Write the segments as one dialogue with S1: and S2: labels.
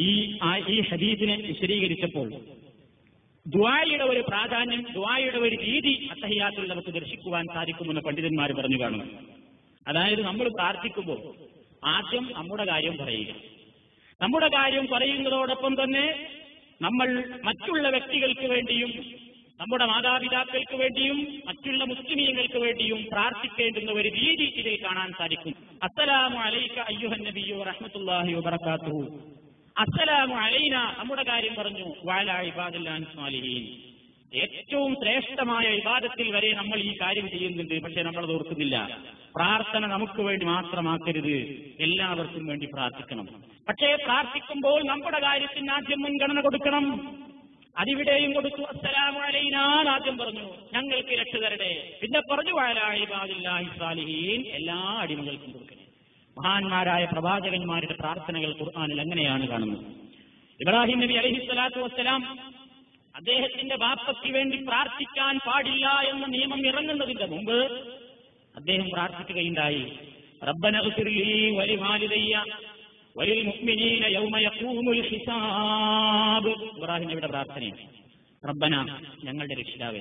S1: ഈ ഈ ഹദീസിനെ വിശദീകരിച്ചപ്പോൾ ദ്വായുടെ ഒരു പ്രാധാന്യം ദ്വായുടെ ഒരു രീതി അത്തഹിയാത്തിൽ നമുക്ക് ദർശിക്കുവാൻ സാധിക്കുമെന്ന് പണ്ഡിതന്മാർ പറഞ്ഞു കാണുന്നു. അതായത് നമ്മൾ പ്രാർത്ഥിക്കുമ്പോൾ ആദ്യം നമ്മുടെ കാര്യം പറയുക. നമ്മുടെ കാര്യം പറയുന്നതോടൊപ്പം തന്നെ നമ്മൾ മറ്റുള്ള വ്യക്തികൾക്ക് വേണ്ടിയും നമ്മുടെ മാതാപിതാക്കൾക്ക് വേണ്ടിയും മറ്റുള്ള മുസ്ലിമീങ്ങൾക്ക് വേണ്ടിയും പ്രാർത്ഥിക്കേണ്ടുന്ന ഒരു രീതി ഇതിൽ കാണാൻ സാധിക്കും. അസ്സലാമു അലൈക അയ്യുഹൻ നബിയോ റഹ്മത്തുള്ളാഹി അസ്സലാമു അലൈന. നമ്മുടെ കാര്യം പറഞ്ഞു ഏറ്റവും ശ്രേഷ്ഠമായ വിവാദത്തിൽ വരെ നമ്മൾ ഈ കാര്യം ചെയ്യുന്നുണ്ട് പക്ഷെ നമ്മളത് ഓർക്കുന്നില്ല. പ്രാർത്ഥന നമുക്ക് വേണ്ടി മാത്രമാക്കരുത്. എല്ലാവർക്കും വേണ്ടി പ്രാർത്ഥിക്കണം. പക്ഷേ പ്രാർത്ഥിക്കുമ്പോൾ നമ്മുടെ കാര്യത്തിന് ആദ്യം മുൻഗണന കൊടുക്കണം. അതിവിടെയും കൊടുത്തു അസ്സലാമു അലൈനാ എന്ന് ആദ്യം പറഞ്ഞു. ഞങ്ങൾക്ക് രക്ഷ തരട്ടെ. പിന്നെ പറഞ്ഞു വാലാഹിബാദില്ലാഹി സാലിഹീൻ എല്ലാ അടിമകൾക്കും കൊടുക്കണേ മഹാന്മാരായ പ്രവാചകന്മാരുടെ പ്രാർത്ഥനകൾ ഖുർആാനിൽ അങ്ങനെയാണ് കാണുന്നത്? ഇബ്രാഹിം നബി അലഹി സ്വലാത്തു വസ്സലാം അദ്ദേഹത്തിന്റെ ബാപ്പയ്ക്ക് വേണ്ടി പ്രാർത്ഥിക്കാൻ പാടില്ല എന്ന നിയമം ഇറങ്ങുന്നതിന്റെ മുമ്പ് അദ്ദേഹം പ്രാർത്ഥിക്കുകയുണ്ടായി. റബ്ബന പ്രാർത്ഥനയാണ്. റബ്ബന ഞങ്ങളുടെ രക്ഷിതാവേ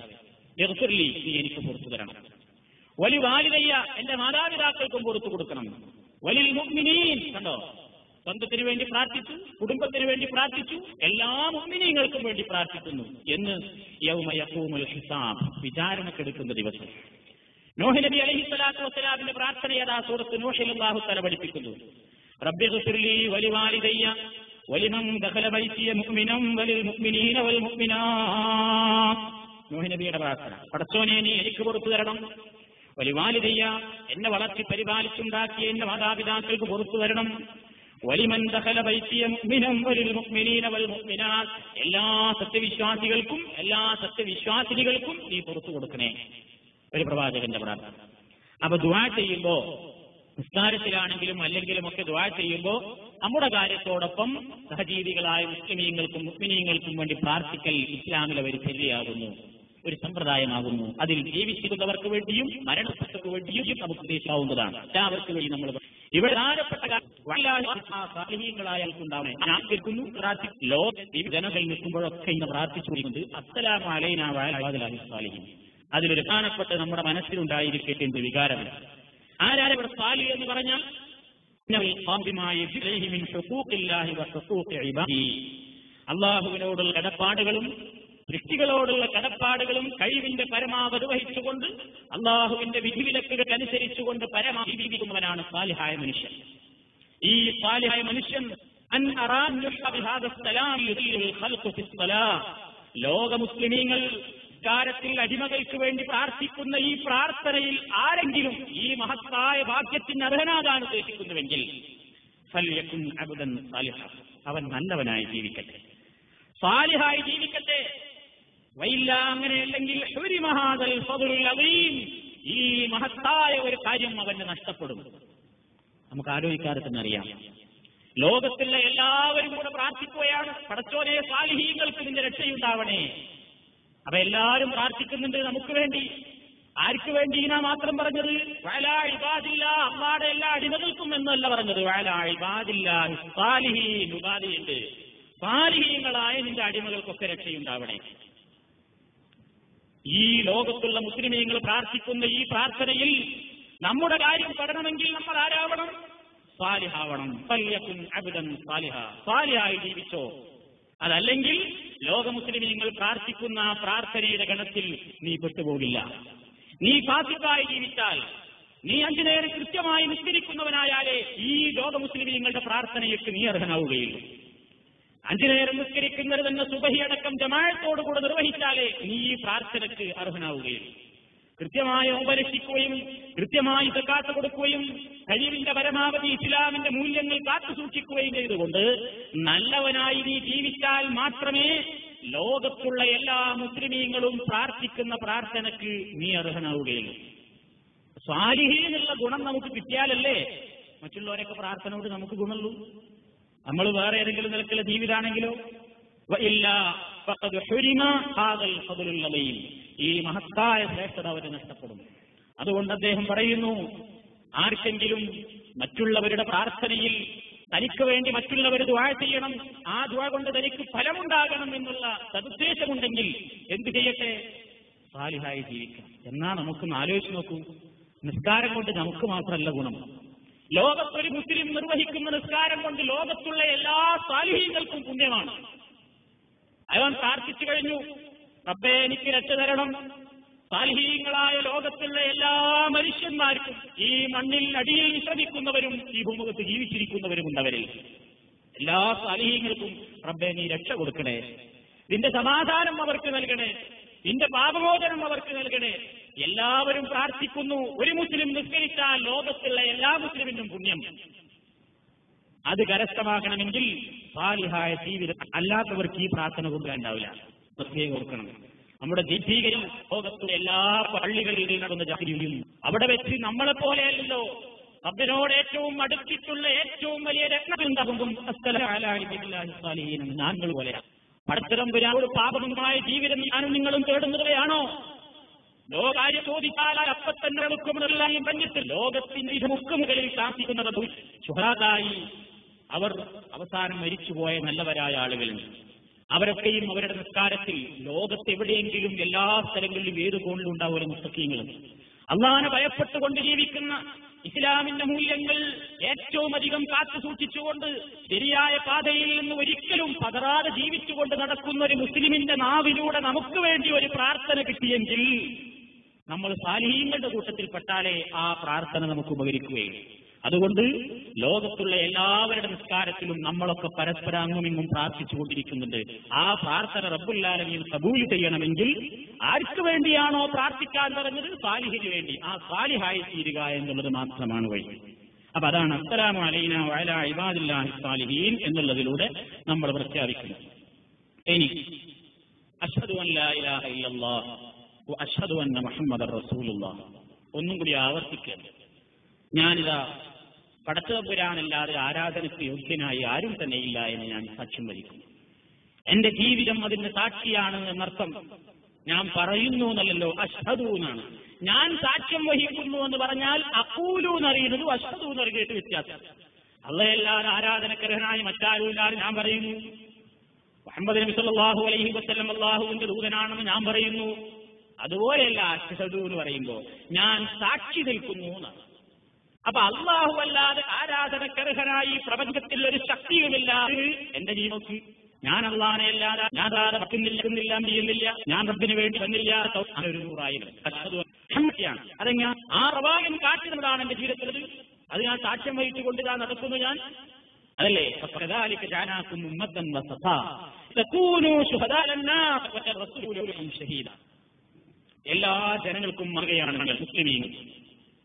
S1: നീ എനിക്ക് പുറത്തു തരണം. വലി വാലിതയ്യ എന്റെ മാതാപിതാക്കൾക്കും പുറത്തു കൊടുക്കണം. കണ്ടോ? സ്വന്തത്തിന് വേണ്ടി പ്രാർത്ഥിച്ചു കുടുംബത്തിന് വേണ്ടി പ്രാർത്ഥിച്ചു എല്ലാ മുഅ്മിനീങ്ങൾക്കും വേണ്ടി പ്രാർത്ഥിക്കുന്നു. എന്ന് യൗമ യഖൂമുൽ ഹിസാബ് വിചാരണക്കെടുക്കുന്ന ദിവസം. നോഹി നബി അലഹി സ്വലാത്തു വസ്സലാമിന്റെ പ്രാർത്ഥന ഏതാ? സൂറത്ത് നോഹിൽ അല്ലാഹു തല പഠിപ്പിക്കുന്നു. റബ്ബി ദഖല മുഅ്മിനീന വൽ മുഅ്മിനാ നബിയുടെ പ്രാർത്ഥന. പടച്ചോനെ നീ എനിക്ക് പുറത്തു തരണം. വലിവാലിദയ്യ എന്നെ വളർത്തി പരിപാലിച്ചുണ്ടാക്കിയ എന്റെ മാതാപിതാക്കൾക്ക് പുറത്തു വരണം. വലിമൻ ദഹല മുഅ്മിനൻ വലിൽ മുഅ്മിനീന വൽ മുഅ്മിനാത്ത് എല്ലാ സത്യവിശ്വാസികൾക്കും എല്ലാ സത്യവിശ്വാസിനികൾക്കും നീ പുറത്തു കൊടുക്കണേ. ഒരു പ്രവാചകന്റെ പ്രാർത്ഥന. അപ്പൊ ദുആ ചെയ്യുമ്പോ നിസ്കാരത്തിലാണെങ്കിലും അല്ലെങ്കിലും ഒക്കെ ദുആ ചെയ്യുമ്പോ നമ്മുടെ കാര്യത്തോടൊപ്പം സഹജീവികളായ മുസ്ലിമീങ്ങൾക്കും മുസ്ലിമീങ്ങൾക്കും വേണ്ടി പ്രാർത്ഥിക്കൽ ഇസ്ലാമിലെ ഒരു ചര്യയാകുന്നു. ഒരു സമ്പ്രദായമാകുന്നു. അതിൽ ജീവിച്ചിരുന്നവർക്ക് വേണ്ടിയും മരണപ്പെട്ടവർക്ക് വേണ്ടിയും നമുക്ക് ഉദ്ദേശിക്കാവുന്നതാണ്. എല്ലാവർക്കും വേണ്ടി നമ്മൾ ഇവിടെ പ്രധാനപ്പെട്ട സാലിഹീങ്ങളായാൽക്കുണ്ടാവണേ ഞാൻ കേൾക്കുന്നു ലോക ജനങ്ങൾ നിൽക്കുമ്പോഴൊക്കെ ഇന്ന് പ്രാർത്ഥിച്ചുകൊണ്ട് അസ്സലാമു അലൈനാ വഅലാ സാലിഹീൻ അതിലൊരു പ്രധാനപ്പെട്ട നമ്മുടെ മനസ്സിലുണ്ടായിരിക്കേണ്ട വികാരമില്ല ആരാരെ ഇവിടെ സാലി എന്ന് പറഞ്ഞാൽ? അള്ളാഹുവിനോടുള്ള കടപ്പാടുകളും സൃഷ്ടികളോടുള്ള കടപ്പാടുകളും കഴിവിന്റെ പരമാവധി വഹിച്ചുകൊണ്ട് അള്ളാഹുവിന്റെ വിധിവിലക്കുകൾക്ക് അനുസരിച്ചുകൊണ്ട് പരമാവധി ജീവിക്കുന്നവനാണ് സാലിഹായ മനുഷ്യൻ. ഈ സാലിഹായ മനുഷ്യൻ ലോക മുസ്ലിമീങ്ങൾ കാര്യത്തിൽ അടിമകൾക്ക് വേണ്ടി പ്രാർത്ഥിക്കുന്ന ഈ പ്രാർത്ഥനയിൽ ആരെങ്കിലും ഈ മഹത്തായ ഭാഗ്യത്തിന് അർഹനാകാൻ ഉദ്ദേശിക്കുന്നുവെങ്കിൽ അവൻ നല്ലവനായി ജീവിക്കട്ടെ. സാലിഹായി ജീവിക്കട്ടെ. വൈല്ല അങ്ങനെയല്ലെങ്കിൽ ഈ മഹത്തായ ഒരു കാര്യം അവന് നഷ്ടപ്പെടും. നമുക്ക് ആലോചിക്കാതെ തന്നെ അറിയാം. ലോകത്തിലെ എല്ലാവരും കൂടെ പ്രാർത്ഥിക്കുകയാണ്. പടച്ചോനെ സാലിഹീങ്ങൾക്ക് നിന്റെ രക്ഷയുണ്ടാവണേ. അപ്പൊ എല്ലാവരും പ്രാർത്ഥിക്കുന്നുണ്ട് നമുക്ക് വേണ്ടി. ആർക്ക് വേണ്ടി നാ മാത്രം പറഞ്ഞത്? വയലാ ഇബാദില്ല അള്ളാടെ എല്ലാ അടിമകൾക്കും എന്നല്ല പറഞ്ഞത്. വയലാ ഇബാദില്ല സാലിഹീൻ ഉപാധിയുണ്ട്. സാലിഹീങ്ങളായ നിന്റെ അടിമകൾക്കൊക്കെ രക്ഷയുണ്ടാവണേ. ഈ ലോകത്തുള്ള മുസ്ലിമീങ്ങൾ പ്രാർത്ഥിക്കുന്ന ഈ പ്രാർത്ഥനയിൽ നമ്മുടെ കാര്യം പെടണമെങ്കിൽ നമ്മൾ ആരാവണം? സാലിഹാവണം. പല്യക്കും അബ്ദൻ സാലിഹ. സാലിഹായി ജീവിച്ചോ? അതല്ലെങ്കിൽ ലോക മുസ്ലിമീങ്ങൾ പ്രാർത്ഥിക്കുന്ന പ്രാർത്ഥനയുടെ ഗണത്തിൽ നീ പെട്ടുപോകില്ല. നീ ഫാസിക്കായി ജീവിച്ചാൽ നീ അഞ്ചു നേരം കൃത്യമായി നിസ്കരിക്കുന്നവനായാലേ ഈ ലോക മുസ്ലിമീങ്ങളുടെ പ്രാർത്ഥനയ്ക്ക് നീ അർഹനാവുകയുള്ളൂ. അഞ്ചു നേരം നിസ്കരിക്കുന്നത് തന്നെ സുബഹിയടക്കം ജമാഴത്തോടുകൂടെ നിർവഹിച്ചാലേ നീ ഈ പ്രാർത്ഥനയ്ക്ക് അർഹനാവുകയുള്ളൂ കൃത്യമായി ഉപരക്ഷിക്കുകയും കൃത്യമായി സക്കാത്ത് കൊടുക്കുകയും കഴിവിന്റെ പരമാവധി ഇസ്ലാമിന്റെ മൂല്യങ്ങൾ കാത്തു സൂക്ഷിക്കുകയും ചെയ്തുകൊണ്ട് നല്ലവനായി നീ ജീവിച്ചാൽ മാത്രമേ ലോകത്തുള്ള എല്ലാ മുസ്ലിമീങ്ങളും പ്രാർത്ഥിക്കുന്ന പ്രാർത്ഥനയ്ക്ക് നീ അർഹനാവുകയുള്ളൂ സ്വാരിഹീനുള്ള ഗുണം നമുക്ക് കിട്ടിയാലല്ലേ മറ്റുള്ളവരൊക്കെ പ്രാർത്ഥനയോട് നമുക്ക് ഗുണമുള്ളൂ. നമ്മൾ വേറെ ഏതെങ്കിലും നിലക്കുള്ള ജീവിതാണെങ്കിലോ? ഈ മഹത്തായ ശ്രേഷ്ഠത അവർ നഷ്ടപ്പെടും. അതുകൊണ്ട് അദ്ദേഹം പറയുന്നു ആർക്കെങ്കിലും മറ്റുള്ളവരുടെ പ്രാർത്ഥനയിൽ തനിക്ക് വേണ്ടി മറ്റുള്ളവർ ദ്വാ ചെയ്യണം ആ ദ്വാ കൊണ്ട് തനിക്ക് ഫലമുണ്ടാകണം എന്നുള്ള സദുദ്ദേശമുണ്ടെങ്കിൽ എന്ത് ചെയ്യട്ടെ? സാലിഹായി ജീവിക്കാം എന്നാ നമുക്കൊന്ന് ആലോചിച്ച് നോക്കൂ. നിസ്കാരം കൊണ്ട് നമുക്ക് മാത്രമല്ല ഗുണം. ലോകത്തൊരു മുസ്ലിം നിർവഹിക്കുന്ന നിസ്കാരം കൊണ്ട് ലോകത്തുള്ള എല്ലാ സാലിഹ്യങ്ങൾക്കും പുണ്യമാണ്. അവൻ പ്രാർത്ഥിച്ചു കഴിഞ്ഞു. റബ്ബേ എനിക്ക് രക്ഷ തരണം. സാലിഹീങ്ങളായ ലോകത്തുള്ള എല്ലാ മനുഷ്യന്മാർക്കും ഈ മണ്ണിൽ അടിയിൽ വിശ്രമിക്കുന്നവരും ഈ ഭൂമുഖത്ത് ജീവിച്ചിരിക്കുന്നവരും ഉണ്ടവരിൽ എല്ലാ സാലിഹീങ്ങൾക്കും റബ്ബെ നീ രക്ഷ കൊടുക്കണേ. നിന്റെ സമാധാനം അവർക്ക് നൽകണേ. നിന്റെ പാപമോചനം അവർക്ക് നൽകണേ. എല്ലാവരും പ്രാർത്ഥിക്കുന്നു. ഒരു മുസ്ലിം നിസ്കരിച്ചാൽ ലോകത്തുള്ള എല്ലാ മുസ്ലിമിനും പുണ്യം. അത് കരസ്ഥമാക്കണമെങ്കിൽ സാലിഹായ ജീവിതം അല്ലാത്തവർക്ക് ഈ പ്രാർത്ഥന കൊണ്ടുണ്ടാവില്ല പ്രത്യേകം ഓർക്കണം. നമ്മുടെ ദീപീകരും ലോകത്തിലെ എല്ലാ പള്ളികളിൽ നടന്ന ജാതിയും. അവിടെ വെച്ച് നമ്മളെ പോലെയല്ലോ റബ്ബിനോട് ഏറ്റവും അടുത്തിട്ടുള്ള ഏറ്റവും വലിയ രത്നബിന്ദവും ഞാങ്ങൾ പോലെയാണ് പടത്തരമ്പുരാനോട് പാപമായ ജീവിതം ഞാനും നിങ്ങളും തേടുന്നവയാണോ ലോകാര്യ ചോദിച്ചാൽ അപ്പം തന്നെ മുക്കുമെന്നെല്ലാം പറഞ്ഞിട്ട് ലോകത്തിന്റെ മുക്കുമുകളിൽ ശാസിക്കുന്നത് ശുഹാദായി അവർ അവസാനം മരിച്ചുപോയ നല്ലവരായ ആളുകളുണ്ട് അവരൊക്കെയും അവരുടെ നിസ്കാരത്തിൽ ലോകത്തെവിടെയെങ്കിലും എല്ലാ സ്ഥലങ്ങളിലും ഏത് കോണിലും ഉണ്ടാവുന്ന മുസ്തക്കീങ്ങളും അള്ളാനെ ഭയപ്പെട്ടുകൊണ്ട് ജീവിക്കുന്ന ഇസ്ലാമിന്റെ മൂല്യങ്ങൾ ഏറ്റവും അധികം കാത്തു സൂക്ഷിച്ചുകൊണ്ട് ശരിയായ പാതയിൽ നിന്ന് ഒരിക്കലും പതറാതെ ജീവിച്ചുകൊണ്ട് നടക്കുന്ന ഒരു മുസ്ലിമിന്റെ നാവിലൂടെ നമുക്ക് വേണ്ടി ഒരു പ്രാർത്ഥന കിട്ടിയെങ്കിൽ നമ്മൾ സാലിഹീങ്ങളുടെ കൂട്ടത്തിൽപ്പെട്ടാലേ ആ പ്രാർത്ഥന നമുക്ക് ഉപകരിക്കുകയുള്ളൂ. അതുകൊണ്ട് ലോകത്തുള്ള എല്ലാവരുടെ നിസ്കാരത്തിലും നമ്മളൊക്കെ പരസ്പരം അങ്ങുമിങ്ങും പ്രാർത്ഥിച്ചുകൊണ്ടിരിക്കുന്നുണ്ട്. ആ പ്രാർത്ഥന റബ്ബുല്ലാലമീൻ കബൂൽ ചെയ്യണമെങ്കിൽ ആർക്ക് വേണ്ടിയാണോ പ്രാർത്ഥിക്കാൻ പറഞ്ഞത്? സാലിഹിന് വേണ്ടി. ആ സാലിഹായി തീരുക എന്നുള്ളത് മാത്രമാണ് വഴി. അപ്പൊ അതാണ് അസ്സലാമു അലൈന വഅല ഇബാദില്ലാഹി സാലിഹീൻ എന്നുള്ളതിലൂടെ നമ്മൾ പ്രഖ്യാപിക്കുന്നത്. ഇനി അഷ്ഹദു അൻ ലാ ഇലാഹ ഇല്ലല്ലാഹ് വ അഷ്ഹദു അന്ന മുഹമ്മദർ റസൂലുള്ളാഹ് ഒന്നും കൂടി ആവർത്തിക്കുക ഞാനിതാ പടച്ചതമ്പുരാനല്ലാതെ ആരാധനയ്ക്ക് യോഗ്യനായി ആരും തന്നെ ഇല്ല എന്ന് ഞാൻ സാക്ഷ്യം വഹിക്കുന്നു. എന്റെ ജീവിതം അതിന്റെ സാക്ഷിയാണ് എന്നർത്ഥം ഞാൻ പറയുന്നു എന്നല്ലല്ലോ അഷ്ഹദു എന്നാണ്. ഞാൻ സാക്ഷ്യം വഹിക്കുന്നു എന്ന് പറഞ്ഞാൽ അക്കൂലു എന്നറിയുന്നത് അഷ്ഹദു എന്നറിയിട്ട് വ്യത്യാസം. അള്ളയല്ലാതെ ആരാധനക്കരഹനായി മറ്റാരുമില്ലാതെ ഞാൻ പറയുന്നു. മുഹമ്മദ് നബി അലൈഹി വസല്ലം അള്ളാഹുവിന്റെ ദൂതനാണെന്ന് ഞാൻ പറയുന്നു. അതുപോലെയല്ല അഷ്ഹദു എന്ന് പറയുമ്പോൾ ഞാൻ സാക്ഷി നിൽക്കുന്നു എന്നാണ്. അപ്പൊ അള്ളാഹു അല്ലാതെ ആരാധനക്കർഹനായി പ്രപഞ്ചത്തിൽ ഒരു ശക്തിയുമില്ല. എന്റെ ജീവിതത്തിൽ ഞാൻ അള്ളാഹനെ അല്ലാതെ ഞാൻ ആരാധ പറ്റുന്നില്ല ചെയ്യുന്നില്ല. ഞാൻ റബ്ബിന് വേണ്ടി വന്നില്ല. ഒരു നൂറായിരം. അതെങ്ങനെ ആ പ്രവാഹം കാട്ടുന്നതാണ് എന്റെ ജീവിതത്തിൽ അത് ഞാൻ സാക്ഷ്യം വഹിച്ചുകൊണ്ട് ഞാൻ നടക്കുന്നു ഞാൻ. അതല്ലേ? ഉമ്മത്തൻ വസഫ. തക്കൂനു ശുഹദാ ലന്നാ വറസൂലുഹും ഷഹീദാ. എല്ലാ ജനങ്ങൾക്കും മറുകയാണ് നിങ്ങൾ മുസ്ലിമീങ്ങൾ.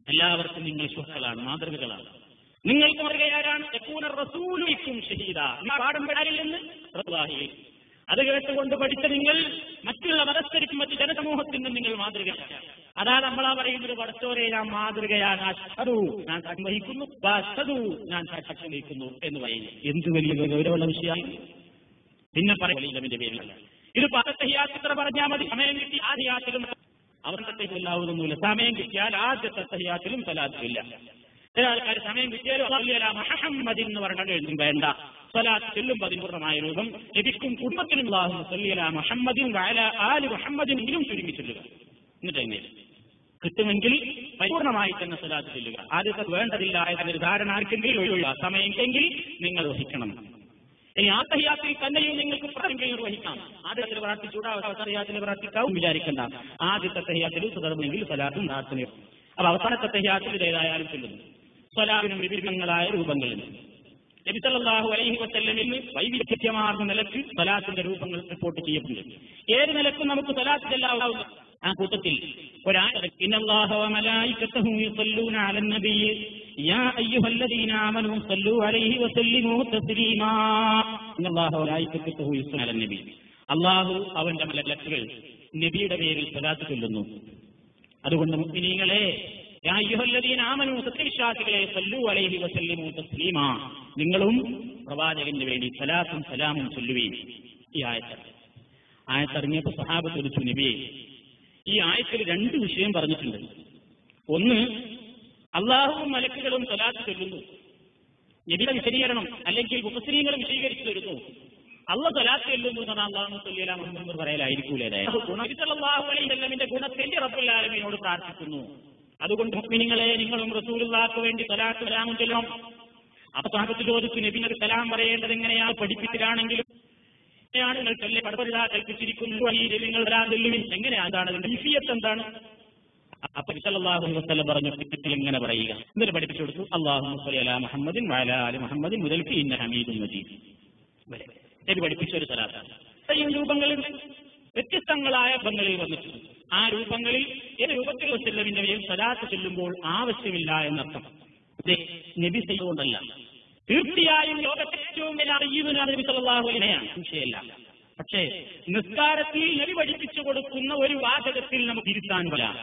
S1: എല്ലാവർക്കും നിങ്ങൾ സുഹൃത്തുക്കളാണ് മാതൃകകളാണ്. നിങ്ങൾക്ക് മറുകയാരാണ് റസൂലുക്കും ഷഹീദ. റസൂലാഹി അത് കേട്ടുകൊണ്ട് പഠിച്ച നിങ്ങൾ മറ്റുള്ള മതസ്ഥരിക്കും മറ്റു ജനസമൂഹത്തിനും നിങ്ങൾ മാതൃക അതാ നമ്മളാ പറയുന്നത് പടച്ചോരെ ഞാൻ മാതൃകയാണ്. അഷ്ടതു ഞാൻ സാക്ഷ്യം വഹിക്കുന്നു. ഞാൻ സാക്ഷ്യം വഹിക്കുന്നു എന്ന് പറയുന്നു. എന്ത് വലിയ ഗൗരവമുള്ള വിഷയമാണ്. പിന്നെ പറയുന്നതിന്റെ പേരിലല്ല ഇത് പദത്തഹിയാത്ര പറഞ്ഞാൽ മതി. സമയം കിട്ടി ആദ്യാത്തിലും അവർക്ക് ഇല്ലാവുന്നൊന്നുമില്ല. സമയം കിട്ടിയാൽ ആദ്യത്തെ തഹ്യാത്തിലും സലാത്തില്ല ചില ആൾക്കാർ സമയം കിട്ടിയാലും മുഹമ്മദ് എന്ന് പറഞ്ഞാൽ എഴുതും വേണ്ട. സ്വലാത്ത് പതിമൂർണമായ രൂപം ലഭിക്കും. കുടുംബത്തിനും മുഹമ്മദിൻ ആൽ മുഹമ്മദിനെങ്കിലും ചുരുങ്ങി ചൊല്ലുക. എന്നിട്ട് എങ്ങനെ? കിട്ടുമെങ്കിൽ പരിപൂർണമായി തന്നെ സ്വലാത്ത് ചെല്ലുക. ആദ്യത്തെ വേണ്ടതില്ല എന്നൊരു ധാരണ ആർക്കെങ്കിലും ഒഴിവുള്ള സമയമെങ്കിൽ നിങ്ങൾ വഹിക്കണം. ഇനി ആ തഹിയാത്തിൽ തന്നെയും നിങ്ങൾക്ക് പ്രാർത്ഥന നിർവഹിക്കാം ആദ്യത്തിൽ പ്രാർത്ഥിച്ചൂടാ അവസാനത്തിൽ പ്രാർത്ഥിക്കാവും വിചാരിക്കണ്ട. ആദ്യത്തെ തഹിയാത്തിൽ തുടർന്നെങ്കിൽ സ്വലാത്തും പ്രാർത്ഥനയും. അപ്പൊ അവസാനത്തെ തഹിയാത്തിൽ ഏതായാലും ചെല്ലുന്നു. സ്വലാവിനും വിവിധങ്ങളായ രൂപങ്ങളിൽ. നബിസല്ലാഹു അലൈഹി വസ്ല്ലമിന് വൈവിധ്യമാർന്ന നിലയ്ക്ക് സലാത്തിന്റെ രൂപങ്ങൾ റിപ്പോർട്ട് ചെയ്യപ്പെടുന്നു. ഏത് നിലക്കും നമുക്ക് സലാത്ത് ചെല്ലാവുന്ന ആ കൂട്ടത്തിൽ അള്ളാഹു അവന്റെ മലക്കുകൾ നബിയുടെ പേരിൽ സ്വലാത്ത് ചൊല്ലുന്നു. അതുകൊണ്ട് മുസ്ലിങ്ങളെ സത്യവിശ്വാസികളെ അലൈഹി തസ്ലീമാ. നിങ്ങളും പ്രവാചകന് വേണ്ടി സലാത്തും സലാമും ചൊല്ലുകയും ഈ ആയത്ത് ആയത്തിറങ്ങിയപ്പോൾ സഹാബ് ചോദിച്ചു നബിയെ ഈ ആയത്തിൽ രണ്ട് വിഷയം പറഞ്ഞിട്ടുണ്ട്. ഒന്ന് അള്ളാഹുവും മലക്കുകളും സലാത്ത് ചൊല്ലുന്നു. നബിയുടെ വിശദീകരണം അല്ലെങ്കിൽ മുസ്ലിങ്ങൾ വിശദീകരിച്ചു തരുന്നു. അള്ള സ്വലാത്ത് ചൊല്ലുന്നു എന്ന് പറഞ്ഞാൽ അള്ളാഹു സല്ലി അലാ മുഹമ്മദ് എന്ന് പറയലായിരിക്കൂലേ ഗുണത്തിന്റെ റബ്ബുല്ലാലമിനോട് പ്രാർത്ഥിക്കുന്നു. അതുകൊണ്ട് മുസ്ലിങ്ങളെ നിങ്ങളും റസൂലുള്ളാക്ക് വേണ്ടി സ്വലാത്ത് വരാമെന്ന് ചൊല്ലണം. അപ്പൊ സാഹത്ത് ചോദിച്ചു നബിനൊരു സലാം പറയേണ്ടത് എങ്ങനെയാ? പഠിപ്പിച്ചിട്ടാണെങ്കിലും എങ്ങനെയാണ് നിങ്ങൾ ചൊല്ലി പടപരിതാ കൽപ്പിച്ചിരിക്കുന്നു നിങ്ങൾ വരാൻ ചൊല്ലുവിൻ? എങ്ങനെയാണ് എന്താണ് അതിന്റെ എന്താണ്? അപ്പൊ അലൈഹി വസല്ലം പറഞ്ഞു ഇങ്ങനെ പറയുക. എന്നിട്ട് പഠിപ്പിച്ചു കൊടുത്തു അള്ളാഹു അലാ മുഹമ്മദിൻ ആലി മുഹമ്മദിൻ മുതൽ ഹമീദുൻ മജീദ്. നബി പഠിപ്പിച്ച ഒരു സലാത്താണ് രൂപങ്ങളിൽ വ്യത്യസ്തങ്ങളായ രൂപങ്ങളിൽ വന്നിട്ടുണ്ട്. ആ രൂപങ്ങളിൽ ഏത് രൂപത്തിൽ മേൽ സലാത്ത് ചെല്ലുമ്പോൾ ആവശ്യമില്ല എന്നർത്ഥം. നബി ചെയ്തുകൊണ്ടല്ല. തീർച്ചയായും ലോകത്തെ ഏറ്റവും വലിയ അറിയുന്ന നബി സല്ലല്ലാഹു സംശയമല്ല പക്ഷേ നിസ്കാരത്തിൽ നബി പഠിപ്പിച്ചു കൊടുക്കുന്ന ഒരു വാചകത്തിൽ നമുക്ക് ഇരുത്താൻ വരാം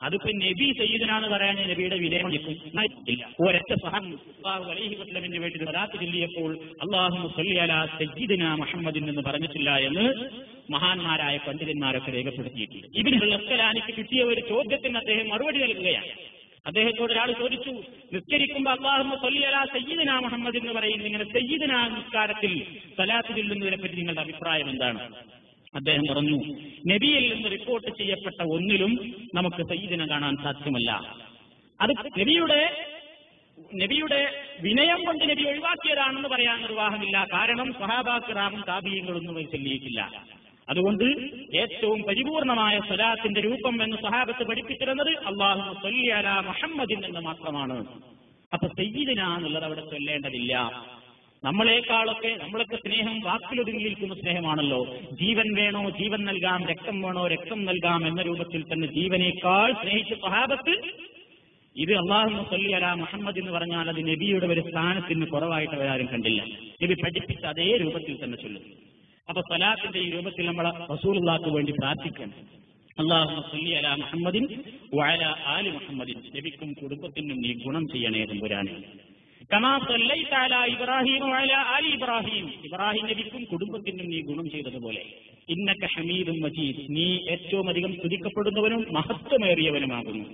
S1: അതിപ്പോ നബി സയ്യിദനാന്ന് പറയാൻ നബിയുടെ വിലയം ഇല്ല അലൈഹി വേണ്ടി ചൊല്ലിയപ്പോൾ അള്ളാഹു സല്ലിയല മുഹമ്മദിൻ എന്ന് പറഞ്ഞിട്ടില്ല എന്ന് മഹാന്മാരായ പണ്ഡിതന്മാരൊക്കെ രേഖപ്പെടുത്തിയിട്ടുണ്ട്. ഇതിനുള്ള കിട്ടിയ ഒരു ചോദ്യത്തിന് അദ്ദേഹം മറുപടി നൽകുകയാണ്. അദ്ദേഹത്തോട് ഒരാൾ ചോദിച്ചു നിസ്കരിക്കുമ്പോൾ അള്ളാഹു സല്ലിയല സയ്യിദിന മുഹമ്മദ് എന്ന് പറയുന്നത് ഇങ്ങനെ സയ്യിദന നിസ്കാരത്തിൽ സലാത്ത് ചൊല്ലുന്നതിനെ പറ്റി നിങ്ങളുടെ അഭിപ്രായം എന്താണ്? അദ്ദേഹം പറഞ്ഞു നബിയിൽ നിന്ന് റിപ്പോർട്ട് ചെയ്യപ്പെട്ട ഒന്നിലും നമുക്ക് സയ്യിദിനെ കാണാൻ സാധ്യമല്ല. അത് നബിയുടെ നബിയുടെ വിനയം കൊണ്ട് നബി ഒഴിവാക്കിയതാണെന്ന് പറയാൻ നിർവാഹമില്ല കാരണം സഹാബാക്കിറാമും താപീയങ്ങളൊന്നും അത് ചൊല്ലിയിട്ടില്ല അതുകൊണ്ട് ഏറ്റവും പരിപൂർണമായ സ്വലാത്തിന്റെ രൂപം എന്ന് സഹാബത്ത് പഠിപ്പിച്ചിരുന്നത് അള്ളാഹു സൊല്ലിയല മുഹമ്മദിൻ എന്ന് മാത്രമാണ്. അപ്പൊ സയ്യിദിന എന്നുള്ളത് അവിടെ ചൊല്ലേണ്ടതില്ല. നമ്മളെക്കാളൊക്കെ നമ്മളൊക്കെ സ്നേഹം വാക്കിലൊതുങ്ങി നിൽക്കുന്ന സ്നേഹമാണല്ലോ. ജീവൻ വേണോ ജീവൻ നൽകാം രക്തം വേണോ രക്തം നൽകാം എന്ന രൂപത്തിൽ തന്നെ ജീവനേക്കാൾ സ്നേഹിച്ച സ്വഹാബത്ത് ഇത് അള്ളാഹു സല്ലി അല മുഹമ്മദ് എന്ന് പറഞ്ഞാൽ അത് നബിയുടെ ഒരു സ്ഥാനത്തിന് കുറവായിട്ട് അവരാരും കണ്ടില്ല. നബി പഠിപ്പിച്ച അതേ രൂപത്തിൽ തന്നെ ചൊല്ലും. അപ്പൊ സലാത്തിന്റെ ഈ രൂപത്തിൽ നമ്മൾ റസൂലുള്ളാക്ക് വേണ്ടി പ്രാർത്ഥിക്കണം അള്ളാഹു സല്ലി അല മുഹമ്മദിൻ വഅല ആലി മുഹമ്മദിൻ. നബിക്കും കുടുംബത്തിനും നീ ഗുണം ചെയ്യണേ തമ്പുരാനെ. കമാ സല്ലൈത ഇബ്രാഹിം ആലി ഇബ്രാഹിം. ഇബ്രാഹിം നബിക്കും കുടുംബത്തിനും നീ ഗുണം ചെയ്തതുപോലെ. ഇന്നക ഹമീദും മജീദ്. നീ ഏറ്റവും അധികം സ്തുതിക്കപ്പെടുന്നവനും മഹത്വമേറിയവനുമാകുന്നു.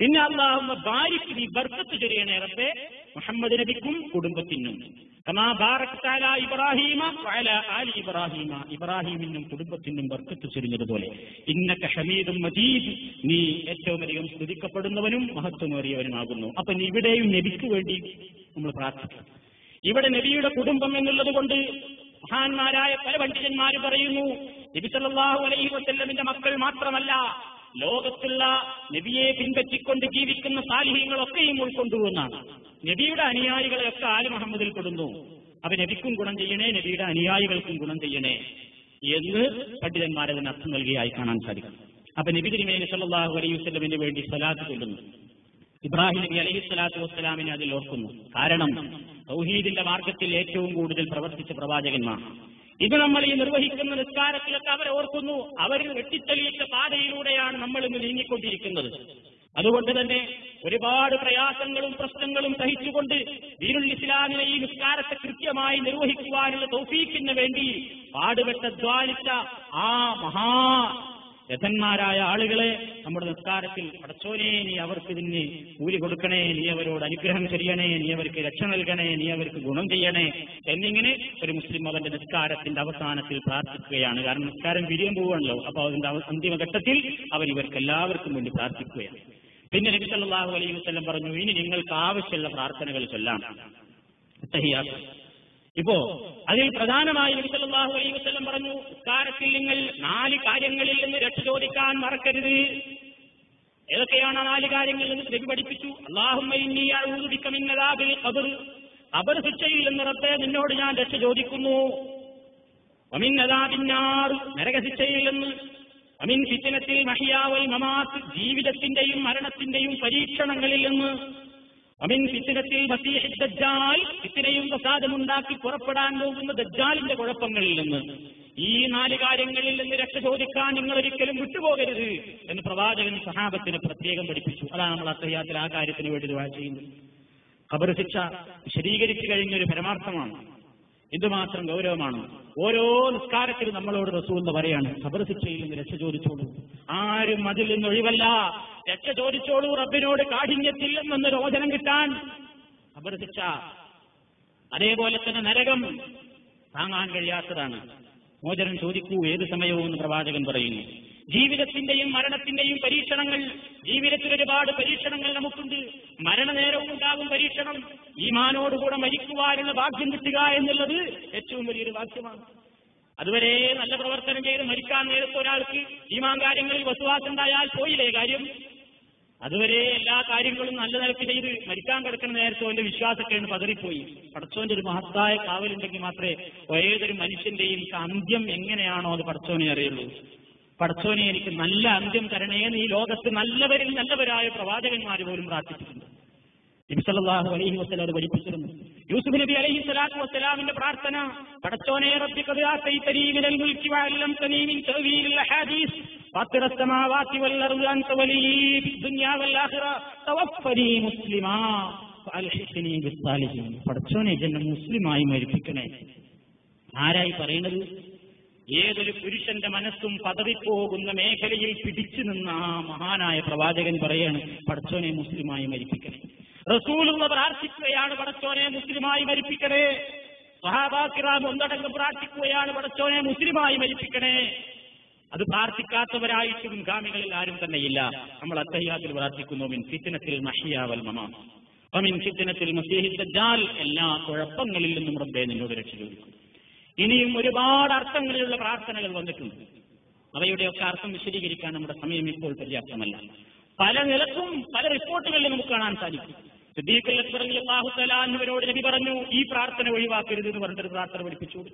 S1: പിന്നെ അള്ളാഹു ബാരിക് നീ ബർക്കത്ത് ചൊരിയണേ റബ്ബേ. മുഹമ്മദ് നബിക്കും കുടുംബത്തിനും. കമാ ഇബ്രാഹീമ വഅല ആലി ഇബ്രാഹീമ. ഇബ്രാഹീമിനും കുടുംബത്തിനും ബർക്കത്ത് ചൊരിഞ്ഞതുപോലെ. ഇന്നക ഹമീദും മജീദ് നീ ഏറ്റവും അധികം സ്തുതിക്കപ്പെടുന്നവനും മഹത്വമേറിയവനുമാകുന്നു. അപ്പൊ ഇവിടെയും നബിക്ക് വേണ്ടി നമ്മൾ പ്രാർത്ഥിക്കും ഇവിടെ നബിയുടെ കുടുംബം എന്നുള്ളത് കൊണ്ട് മഹാന്മാരായ പല പണ്ഡിതന്മാർ പറയുന്നു നബി സല്ലല്ലാഹു അലൈഹി വസല്ലമിന്റെ മക്കൾ മാത്രമല്ല ലോകത്തുള്ള നബിയെ പിൻപറ്റിക്കൊണ്ട് ജീവിക്കുന്ന സാലിഹ്യങ്ങളൊക്കെയും ഉൾക്കൊണ്ടുവന്നാണ്. നബിയുടെ അനുയായികളെയൊക്കെ ആൽ മുഹമ്മദിൽ പെടുന്നു. അപ്പൊ നബിക്കും ഗുണം ചെയ്യണേ നബിയുടെ അനുയായികൾക്കും ഗുണം ചെയ്യണേ എന്ന് പണ്ഡിതന്മാരെ അതിന് അർത്ഥം നൽകിയായി കാണാൻ സാധിക്കും. അപ്പൊ നബി തിരുമേനി സല്ലല്ലാഹു അലൈഹി വസ്ലമിന് വേണ്ടി സലാത്ത് ചൊല്ലുന്നു. ഇബ്രാഹിം നബി അലൈഹി സ്വലാത്തു വസ്സലാമിനെ അതിൽ ഓർക്കുന്നു. കാരണം സൗഹീദിന്റെ മാർഗത്തിൽ ഏറ്റവും കൂടുതൽ പ്രവർത്തിച്ച പ്രവാചകന്മാർ. ഇത് നമ്മൾ ഈ നിർവഹിക്കുന്ന നിസ്കാരത്തിലൊക്കെ അവരെ ഓർക്കുന്നു. അവർ വെട്ടിത്തെളിയിച്ച പാതയിലൂടെയാണ് നമ്മൾ ഇന്ന് നീങ്ങിക്കൊണ്ടിരിക്കുന്നത്. അതുകൊണ്ട് തന്നെ ഒരുപാട് പ്രയാസങ്ങളും പ്രശ്നങ്ങളും സഹിച്ചുകൊണ്ട് ദീനുൽ ഇസ്ലാമിനെ ഈ നിസ്കാരത്തെ കൃത്യമായി നിർവഹിക്കുവാനുള്ള തൗഫീഖിന് വേണ്ടി പാടുപെട്ട ദ്വാലിച്ച ആ മഹാ രഥന്മാരായ ആളുകളെ നമ്മുടെ നിസ്കാരത്തിൽ പടച്ചോനെ നീ അവർക്ക് ഇതിന് കൂലി കൊടുക്കണേ നീ അവരോട് അനുഗ്രഹം ചെയ്യണേ നീ അവർക്ക് രക്ഷ നൽകണേ നീ അവർക്ക് ഗുണം ചെയ്യണേ എന്നിങ്ങനെ ഒരു മുസ്ലിം അവന്റെ നിസ്കാരത്തിന്റെ അവസാനത്തിൽ പ്രാർത്ഥിക്കുകയാണ്. കാരണം നിസ്കാരം വിരിയം പോവുകയാണല്ലോ. അപ്പൊ അതിന്റെ അന്തിമഘട്ടത്തിൽ അവർ ഇവർക്ക് എല്ലാവർക്കും വേണ്ടി പ്രാർത്ഥിക്കുകയാണ്. പിന്നെ നബി സല്ലല്ലാഹു അലൈഹി പറഞ്ഞു ഇനി നിങ്ങൾക്ക് ആവശ്യമുള്ള പ്രാർത്ഥനകൾ ചൊല്ലാം. ഇപ്പോ അതിൽ പ്രധാനമായി നബി സല്ലല്ലാഹു അലൈഹി വസല്ലം പറഞ്ഞു നിസ്കാരത്തിൽ നിങ്ങൾ നാല് കാര്യങ്ങളിൽ നിന്ന് രക്ഷ ചോദിക്കാൻ മറക്കരുത്. ഏതൊക്കെയാണ് ആ നാല് കാര്യങ്ങളിൽ നിന്ന് നബി പഠിപ്പിച്ചു? അദാബിൽ ഖബർ. ഖബർ ശിക്ഷയിൽ നിന്ന് റബ്ബേ നിന്നോട് ഞാൻ രക്ഷ ചോദിക്കുന്നു. വമിൻ അദാബിന്നാർ നരകശിക്ഷയിൽ നിന്ന്. അമിൻ ഫിത്തനത്തിൽ മഹിയാവൽ മമാത്ത് ജീവിതത്തിന്റെയും മരണത്തിന്റെയും പരീക്ഷണങ്ങളിൽ നിന്ന്. അമിൻ ഫിത്തനത്തിൽ മസീഹ് ദജ്ജാൽ ഫിത്തനയും പ്രസാദമുണ്ടാക്കി പുറപ്പെടാൻ പോകുന്ന ദജ്ജാലിന്റെ കുഴപ്പങ്ങളിൽ നിന്ന്. ഈ നാല് കാര്യങ്ങളിൽ നിന്ന് രക്ഷ ചോദിക്കാൻ നിങ്ങൾ ഒരിക്കലും വിട്ടുപോകരുത് എന്ന് പ്രവാചകൻ സഹാബത്തിന് പ്രത്യേകം പഠിപ്പിച്ചു. അതാണ് നമ്മൾ അത്തയ്യാത്തിൽ ആ കാര്യത്തിന് വേണ്ടി ദുആ ചെയ്യുന്നത്. ഖബർ ശിക്ഷ വിശദീകരിച്ചു കഴിഞ്ഞ ഒരു പരമാർത്ഥമാണ്. എന്തുമാത്രം ഗൗരവമാണ്. ഓരോ നിസ്കാരത്തിലും നമ്മളോട് റസൂൽ എന്ന് പറയാണ് ഖബർ ശിക്ഷയിൽ നിന്ന് രക്ഷ ചോദിച്ചോളൂ. ആരും അതിൽ നിന്ന് ഒഴിവല്ല. രക്ഷ ചോദിച്ചോളൂ റബ്ബിനോട് കാഠിന്യത്തിൽ നിന്ന് രോചനം കിട്ടാൻ ഖബർ ശിക്ഷ. അതേപോലെ തന്നെ നരകം താങ്ങാൻ കഴിയാത്തതാണ്. മോചനം ചോദിക്കൂ ഏത് സമയവും എന്ന് പ്രവാചകൻ പറയുന്നു. ജീവിതത്തിന്റെയും മരണത്തിന്റെയും പരീക്ഷണങ്ങൾ ജീവിതത്തിൽ ഒരുപാട് പരീക്ഷണങ്ങൾ നമുക്കുണ്ട്. മരണനേരവും ഉണ്ടാകും പരീക്ഷണം. ഈമാനോടുകൂടെ മരിക്കുവാനുള്ള ഭാഗ്യം കിട്ടുക എന്നുള്ളത് ഏറ്റവും വലിയൊരു ഭാഗ്യമാണ്. അതുവരെ നല്ല പ്രവർത്തനം ചെയ്ത് മരിക്കാൻ നേരത്തെ ഒരാൾക്ക് ഈമാൻ കാര്യങ്ങളിൽ വസുവാസുണ്ടായാൽ പോയില്ലേ കാര്യം? അതുവരെ എല്ലാ കാര്യങ്ങളും നല്ല നിലയ്ക്ക് ചെയ്ത് മരിക്കാൻ കിടക്കുന്ന നേരത്തെ അവന്റെ വിശ്വാസക്കേണ് പതറിപ്പോയി. പടച്ചോന്റെ ഒരു മഹത്തായ കാവലുണ്ടെങ്കിൽ മാത്രമേ ഏതൊരു മനുഷ്യന്റെയും അന്ത്യം എങ്ങനെയാണോ അത് പടച്ചോനെ അറിയുള്ളൂ. പടച്ചോനെ എനിക്ക് നല്ല അന്ത്യം തരണേ എന്ന് ഈ ലോകത്ത് നല്ലവരിൽ നല്ലവരായ പ്രവാചകന്മാർ പോലും പ്രാർത്ഥിച്ചിട്ടുണ്ട്. നബിസല്ലാഹു അലൈഹി വസ്ലം അത് പഠിപ്പിച്ചിരുന്നു. യൂസുഫ് നബി അലൈഹി സ്വലാത്തു വസ്സലാമിന്റെ പ്രാർത്ഥന പടച്ചോനെ റബ്ബി പഠിച്ചോനെ വല്ലറുൽ ദുനിയാ മുസ്ലിമാ മുസ്ലിമായി മരിപ്പിക്കണേ. ആരായി പറയുന്നത് ഏതൊരു പുരുഷന്റെ മനസ്സും പതറിപ്പോകുന്ന മേഖലയിൽ പിടിച്ചു നിന്ന ആ മഹാനായ പ്രവാചകൻ പറയാണ് പഠിച്ചോനെ മുസ്ലിമായി മരിപ്പിക്കണേ. റസൂലുള്ള പ്രാർത്ഥിക്കുകയാണ് പഠിച്ചോനെ മുസ്ലിമായി മരിപ്പിക്കണേ. സഹാബാക്കിറാം ഒന്നടങ്കം പ്രാർത്ഥിക്കുകയാണ് പഠിച്ചോനെ മുസ്ലിമായി മരിപ്പിക്കണേ. അത് പ്രാർത്ഥിക്കാത്തവരായിട്ടും മുൻഗാമികളിൽ ആരും തന്നെയില്ല. നമ്മൾ അത്തയ്യാത്തിൽ പ്രാർത്ഥിക്കുന്നു മിൻ ഫിത്തിനത്തിൽ മഹിയാവൽ മമാ. അമിൻ ഫിത്തിനത്തിൽ മസീഹി ദജ്ജാൽ. എല്ലാ കുഴപ്പങ്ങളിൽ നിന്നും റബ്ബെ നിന്നോട് രക്ഷ ചോദിക്കും. ഇനിയും ഒരുപാട് അർത്ഥങ്ങളിലുള്ള പ്രാർത്ഥനകൾ വന്നിട്ടുണ്ട്. അവയുടെയൊക്കെ അർത്ഥം വിശദീകരിക്കാൻ നമ്മുടെ സമയം ഇപ്പോൾ പര്യാപ്തമല്ല. പല നിലക്കും പല റിപ്പോർട്ടുകളിലും നമുക്ക് കാണാൻ സാധിക്കും. സിദ്ദീഖ് തആല എന്നിവരോട് നബി പറഞ്ഞു ഈ പ്രാർത്ഥന ഒഴിവാക്കരുത് എന്ന് പറഞ്ഞിട്ട് പ്രാർത്ഥന പഠിപ്പിച്ചു